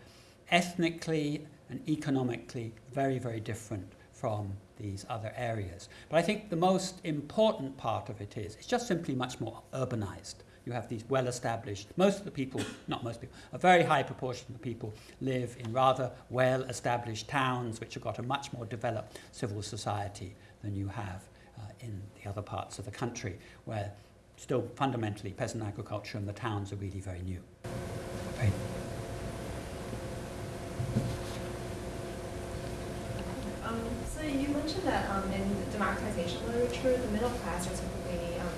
ethnically and economically very, very different from these other areas. But I think the most important part of it is it's just simply much more urbanized. You have these well established, most of the people, not most people, a very high proportion of the people live in rather well established towns which have got a much more developed civil society than you have uh, in the other parts of the country, where still fundamentally peasant agriculture and the towns are really very new. Um, so you mentioned that um, in democratization literature, the middle class are typically um,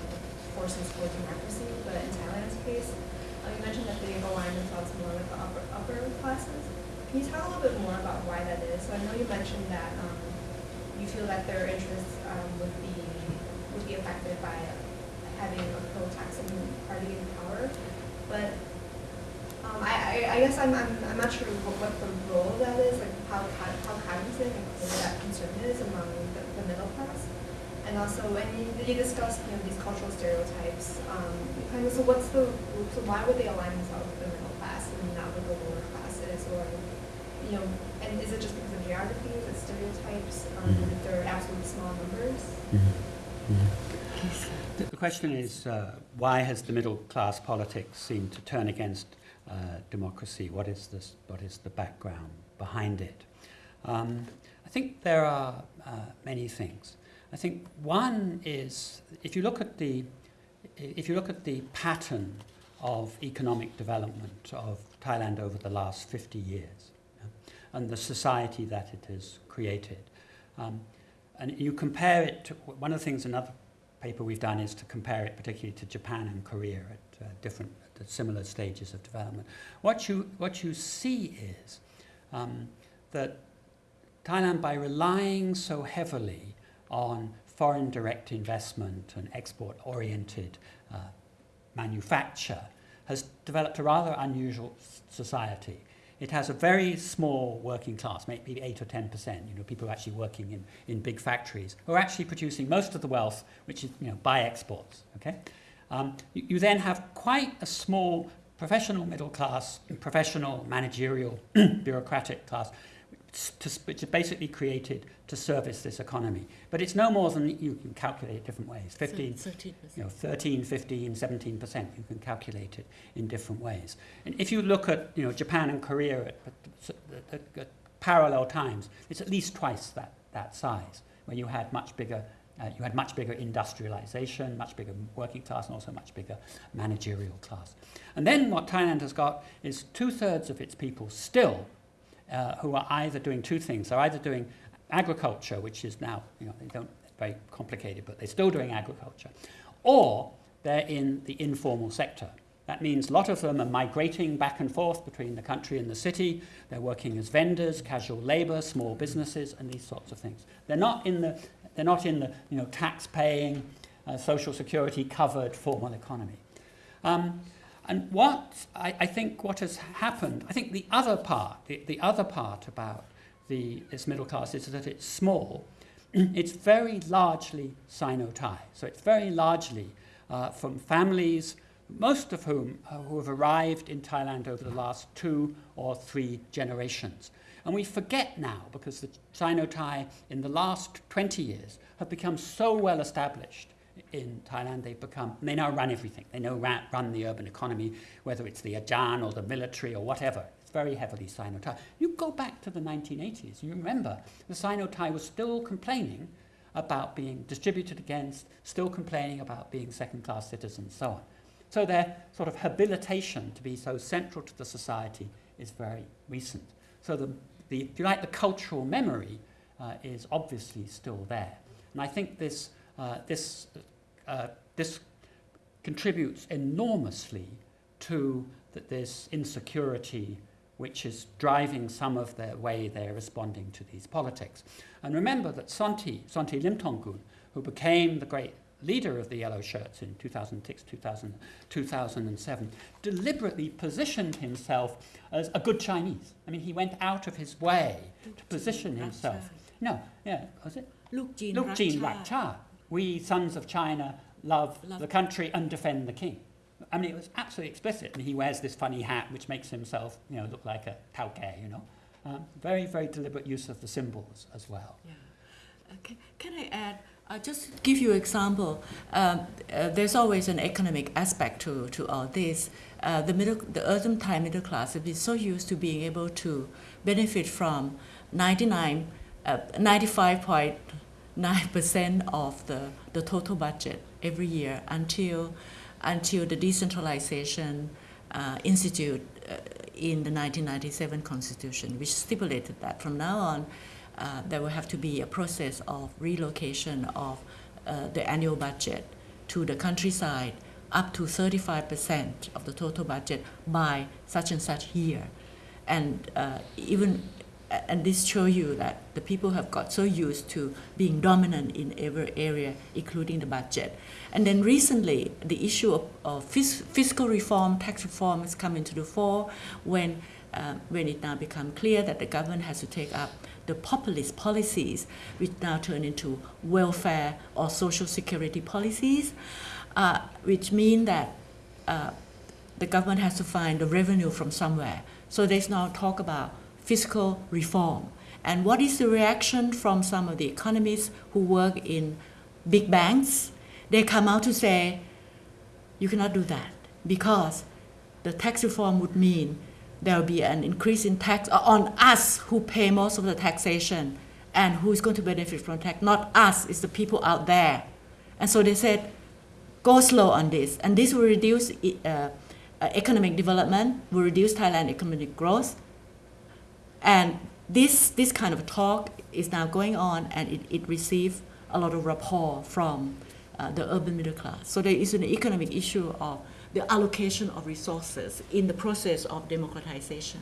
forces for democracy, but in Thailand's case, uh, you mentioned that they align themselves more with the upper, upper classes. Can you talk a little bit more about why that is? So I know you mentioned that um, you feel that their interests um, would be would be affected by having a pro-Thaksin party in power. But um, I, I, I guess I'm, I'm, I'm not sure what, what the role that is, like how, co- how cognizant and clear that concern is among the, the middle class. And also, when you, you discussed you know, these cultural stereotypes, um, kind of, so what's the, so why would they align themselves with the middle class and not with the lower classes? Or, you know, and is it just because of geography, is it stereotypes, um, Mhm. that they're absolutely small numbers? The the question is, uh, why has the middle class politics seemed to turn against uh, democracy? What is, this, what is the background behind it? Um, I think there are uh, many things. I think one is, if you look at the, if you look at the pattern of economic development of Thailand over the last 50 years yeah, and the society that it has created, um, and you compare it to one of the things another paper we've done is to compare it particularly to Japan and Korea at uh, different at similar stages of development. What you what you see is um, that Thailand, by relying so heavily on foreign direct investment and export-oriented uh, manufacture, has developed a rather unusual society. It has a very small working class, maybe 8 or 10 percent, you know, people actually working in, in big factories, who are actually producing most of the wealth, which is, you know, by exports, okay? Um, you, you then have quite a small professional middle class, professional, managerial, bureaucratic class, to, which is basically created to service this economy. But it's no more than you can calculate it different ways. 15, 13%. you know, 13, 15, 17 percent. You can calculate it in different ways. And if you look at you know Japan and Korea at, at, at, at parallel times, it's at least twice that, that size, where you had much bigger. Uh, you had much bigger industrialization, much bigger working class, and also much bigger managerial class. And then what Thailand has got is two thirds of its people still uh, who are either doing two things. They're either doing agriculture, which is now, you know, they don't, very complicated, but they're still doing agriculture, or they're in the informal sector. That means a lot of them are migrating back and forth between the country and the city. They're working as vendors, casual labor, small businesses, and these sorts of things. They're not in the, they're not in the you know, tax-paying, uh, social security covered formal economy. Um, and what I, I think what has happened, I think the other part, the, the other part about the, this middle class is that it's small. it's very largely Sino-Thai. So it's very largely uh, from families, most of whom uh, who have arrived in Thailand over the last two or three generations. And we forget now, because the Sino-Thai in the last 20 years have become so well established in Thailand, they've become, they now run everything. They now run, run the urban economy, whether it's the Ajahn or the military or whatever. It's very heavily Sino-Thai. You go back to the 1980s, you remember the Sino-Thai was still complaining about being distributed against, still complaining about being second-class citizens, so on. So their sort of habilitation to be so central to the society is very recent. So the, the if you like, the cultural memory uh, is obviously still there. And I think this, uh, this, uh, this contributes enormously to the, this insecurity which is driving some of the way they're responding to these politics. And remember that Sondhi, Sondhi Limthongkul, who became the great leader of the Yellow Shirts in 2006, 2000, 2007, deliberately positioned himself as a good Chinese. I mean, he went out of his way to position himself. No, yeah, was it? Luke Jean, Luke Jin Rakcha. We sons of China love, love the country and defend the king. I mean, it was absolutely explicit. And he wears this funny hat, which makes himself, you know, look like a tauke, you know. Um, very, very deliberate use of the symbols as well. Yeah. Uh, can I add, uh, just give you an example. Um, uh, there's always an economic aspect to, to all this. Uh, the middle, the urban Thai middle class have been so used to being able to benefit from 99, uh, 95.9 percent of the, the total budget every year until until the decentralization uh, institute uh, in the 1997 constitution, which stipulated that from now on uh, there will have to be a process of relocation of uh, the annual budget to the countryside up to 35% of the total budget by such and such year. And uh, even and this show you that the people have got so used to being dominant in every area, including the budget. And then recently, the issue of, of fis- fiscal reform, tax reform has come into the fore when, um, when it now become clear that the government has to take up the populist policies, which now turn into welfare or social security policies, uh, which mean that uh, the government has to find the revenue from somewhere. So there's now talk about fiscal reform. And what is the reaction from some of the economists who work in big banks? They come out to say, you cannot do that because the tax reform would mean there will be an increase in tax on us who pay most of the taxation and who is going to benefit from tax. Not us, it's the people out there. And so they said, go slow on this. And this will reduce uh, uh, economic development, will reduce Thailand economic growth. And this, this kind of talk is now going on and it, it received a lot of rapport from uh, the urban middle class. So there is an economic issue of the allocation of resources in the process of democratization.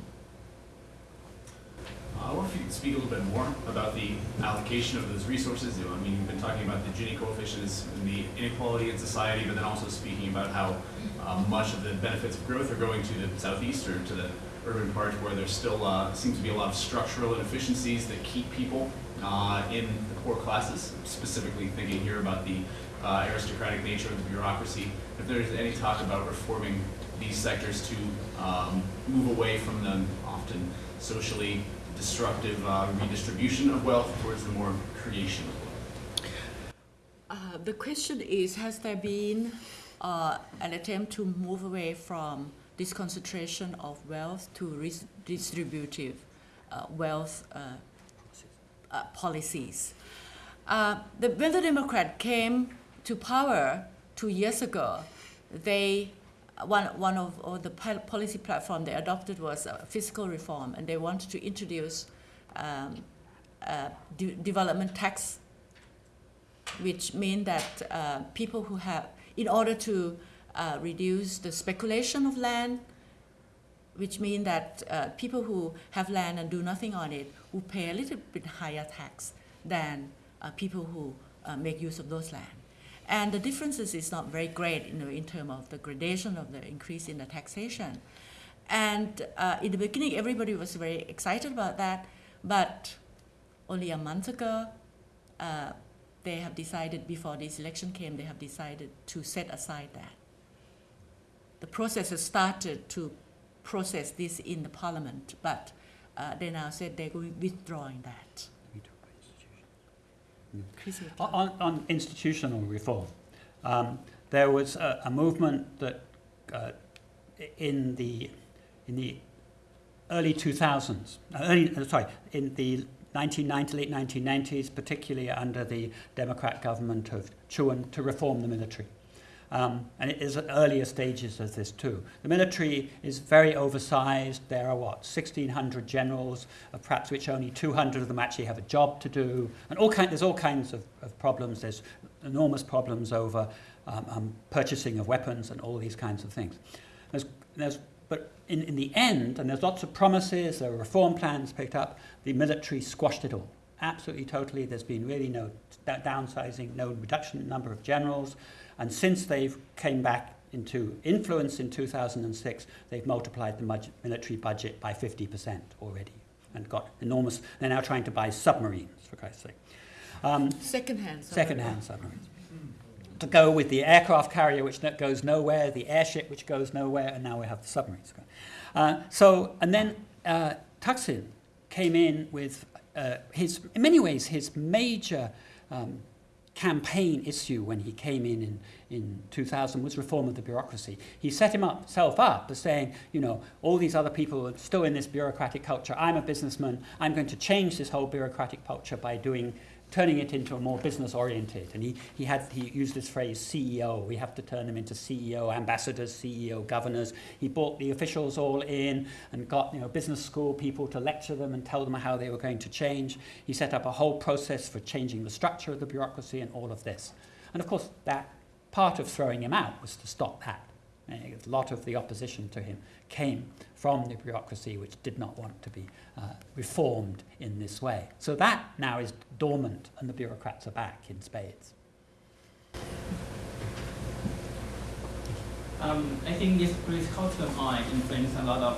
Uh, I wonder if you could speak a little bit more about the allocation of those resources. I mean, you've been talking about the Gini coefficients and the inequality in society, but then also speaking about how uh, much of the benefits of growth are going to the southeast or to the urban parts where there still uh, seems to be a lot of structural inefficiencies that keep people uh, in the poor classes, specifically thinking here about the uh, aristocratic nature of the bureaucracy. If there's any talk about reforming these sectors to um, move away from the often socially destructive uh, redistribution of wealth towards the more creation of wealth. Uh, the question is, has there been uh, an attempt to move away from this concentration of wealth to redistributive uh, wealth uh, policies? Uh, the, the Democrat came to power two years ago, they one, one of, the policy platform they adopted was fiscal reform, and they wanted to introduce um, uh, de- development tax, which mean that uh, people who have, in order to uh, reduce the speculation of land, which mean that uh, people who have land and do nothing on it will pay a little bit higher tax than uh, people who uh, make use of those land. And the differences is not very great you know, in terms of the gradation of the increase in the taxation. And uh, in the beginning, everybody was very excited about that, but only a month ago, uh, they have decided, before this election came, they have decided to set aside that. The process has started to process this in the parliament, but uh, they now said they're withdrawing that. On, on institutional reform, um, there was a, a movement that uh, in the in the early 2000s, uh, early, uh, sorry, in the 1990, late 1990s, particularly under the Democrat government of Chuan, to reform the military. Um, and it is at earlier stages of this too. The military is very oversized. There are what 1,600 generals, of perhaps which only 200 of them actually have a job to do, and all kind, there's all kinds of, of problems. There's enormous problems over um, um, purchasing of weapons and all these kinds of things. There's, there's, but in, in the end, and there's lots of promises, there are reform plans picked up. The military squashed it all, absolutely, totally. There's been really no downsizing, no reduction in number of generals. And since they've came back into influence in 2006, they've multiplied the military budget by 50% already and got enormous. They're now trying to buy submarines, for Christ's sake. Um, Second-hand. sorry. second-hand submarines. To go with the aircraft carrier, which goes nowhere, the airship, which goes nowhere, and now we have the submarines. Uh, so, and then uh, Thaksin came in with uh, his, in many ways, his major um, campaign issue when he came in, in in 2000 was reform of the bureaucracy. He set himself up as saying, you know, all these other people are still in this bureaucratic culture. I'm a businessman. I'm going to change this whole bureaucratic culture by doing turning it into a more business oriented. And he, he had he used this phrase CEO. We have to turn them into CEO ambassadors, CEO governors. He brought the officials all in and got you know business school people to lecture them and tell them how they were going to change. He set up a whole process for changing the structure of the bureaucracy and all of this. And of course that part of throwing him out was to stop that. A lot of the opposition to him came from the bureaucracy which did not want to be uh, reformed in this way. So that now is dormant and the bureaucrats are back in spades. Um, I think this political turmoil influenced a lot of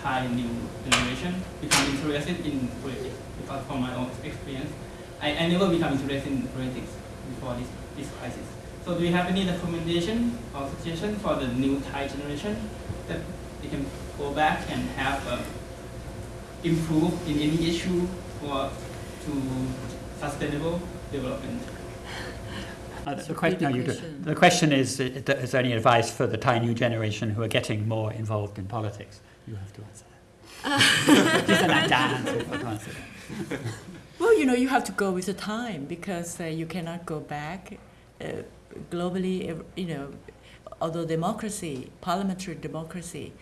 Thai new generation become interested in politics because from my own experience, I, I never become interested in politics before this, this crisis. So do you have any recommendation or suggestion for the new Thai generation that they can go back and have uh, improve in any issue for to sustainable development? Uh, the, a que- no, you do. question. the question is, uh, is there any advice for the Thai new generation who are getting more involved in politics? You have to answer that. Just an answer if I can't answer that. Well, you know, you have to go with the time because uh, you cannot go back. Uh, globally, you know, although democracy, parliamentary democracy,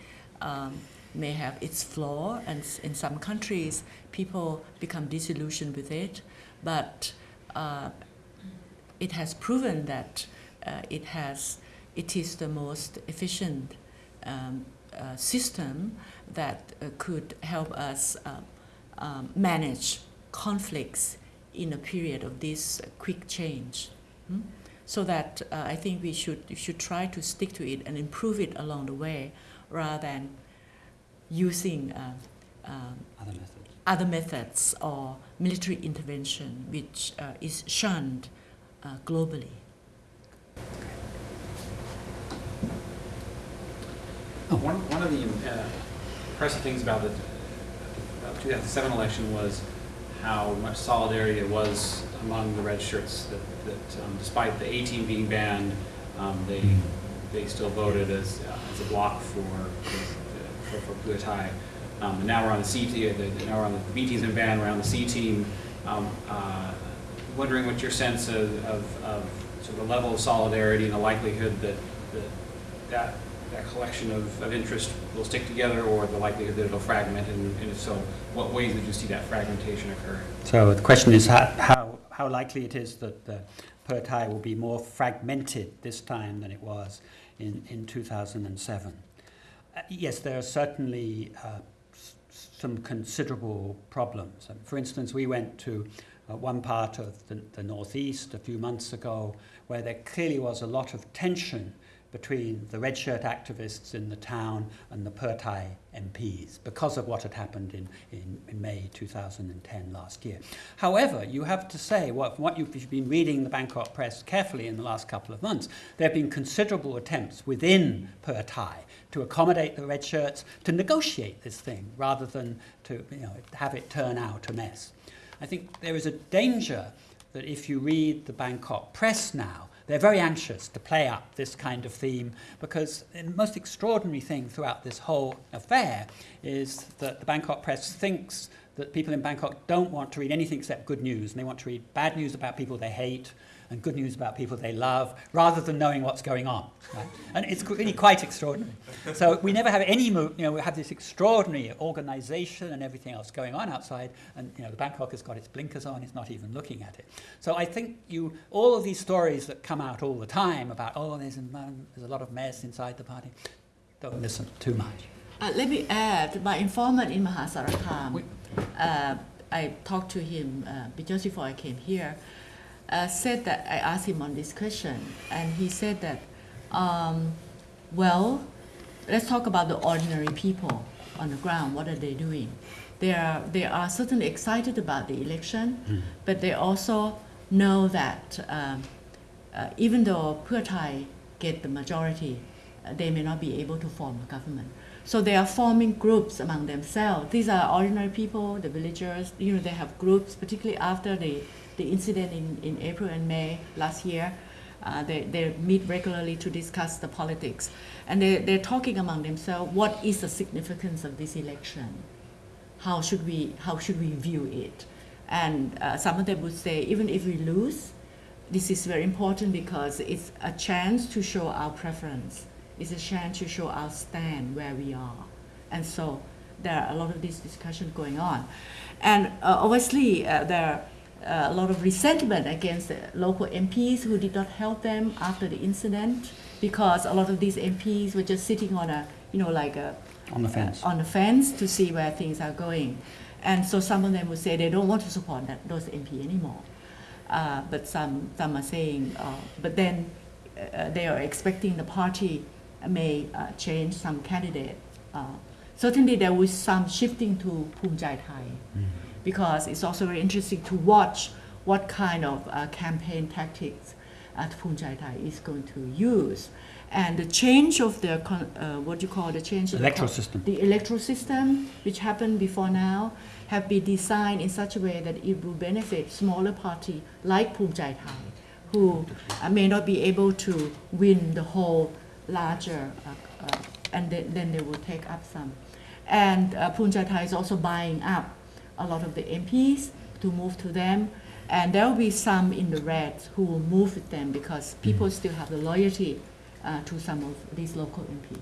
um, may have its flaw, and in some countries, people become disillusioned with it, but uh, it has proven that uh, it has, it is the most efficient um, uh, system that uh, could help us uh, um, manage conflicts in a period of this quick change. Hmm? So that uh, I think we should, should try to stick to it and improve it along the way rather than using uh, um, Other methods. other methods or military intervention, which uh, is shunned uh, globally. One, one of the uh, impressive things about the about 2007 election was how much solidarity there was among the red shirts. That, that um, despite the A team being banned, um, they they still voted as uh, as a block for for, for Thai. Um, and now we're on the C team. The, now we're on the, B team's been. We're on the C team. Um, uh, wondering what your sense of, of, of sort of the level of solidarity and the likelihood that that, that that collection of, of interest will stick together or the likelihood that it'll fragment and, and if so, what ways would you see that fragmentation occur? So the question is how, how, how likely it is that the Pheu Thai will be more fragmented this time than it was in, in 2007. Uh, yes, there are certainly uh, some considerable problems. Um, for instance, we went to uh, one part of the, the northeast a few months ago where there clearly was a lot of tension between the red shirt activists in the town and the Pheu Thai MPs because of what had happened in, in, in May 2010 last year. However, you have to say, what, what you've, been reading the Bangkok press carefully in the last couple of months, there have been considerable attempts within Pheu Thai to accommodate the red shirts, to negotiate this thing rather than to you know, have it turn out a mess. I think there is a danger that if you read the Bangkok press now, they're very anxious to play up this kind of theme because the most extraordinary thing throughout this whole affair is that the Bangkok press thinks that people in Bangkok don't want to read anything except good news and they want to read bad news about people they hate and good news about people they love rather than knowing what's going on. Right? And it's really quite extraordinary. So we never have any, you know, we have this extraordinary organization and everything else going on outside and, you know, the Bangkok has got its blinkers on, it's not even looking at it. So I think you, all of these stories that come out all the time about, oh, there's a, there's a lot of mess inside the party, don't listen too much. Uh, let me add, my informant in Maha Sarakham, uh, I talked to him uh, just before I came here, uh, said that I asked him on this question, and he said that, um, well, let's talk about the ordinary people on the ground. What are they doing? They are, they are certainly excited about the election, but they also know that um, uh, even though Pheu get the majority, uh, they may not be able to form a government. So they are forming groups among themselves. These are ordinary people, the villagers. You know, they have groups, particularly after the, the incident in, in April and May last year. Uh, they, they meet regularly to discuss the politics. And they, they're talking among themselves, what is the significance of this election? How should we, how should we view it? And uh, some of them would say, even if we lose, this is very important because it's a chance to show our preference. It's a chance to show our stand where we are. And so there are a lot of this discussion going on. And uh, obviously, uh, there are uh, a lot of resentment against the local MPs who did not help them after the incident. because a lot of these MPs were just sitting on a, you know, like a On the fence. uh, on the fence to see where things are going. And so some of them would say they don't want to support that, those MP anymore. Uh, but some, some are saying, uh, but then uh, they are expecting the party may uh, change some candidate. Uh, certainly there was some shifting to Bhum Jai Thai because it's also very interesting to watch what kind of uh, campaign tactics at Bhum Jai Thai is going to use. And the change of the, uh, what you call the change of the system. the electoral system, which happened before now, have been designed in such a way that it will benefit smaller party like Bhum Jai Thai, who uh, may not be able to win the whole larger, uh, uh, and then, then they will take up some. And uh, Jai Thai is also buying up a lot of the MPs to move to them. And there will be some in the red who will move with them because people still have the loyalty uh, to some of these local MPs.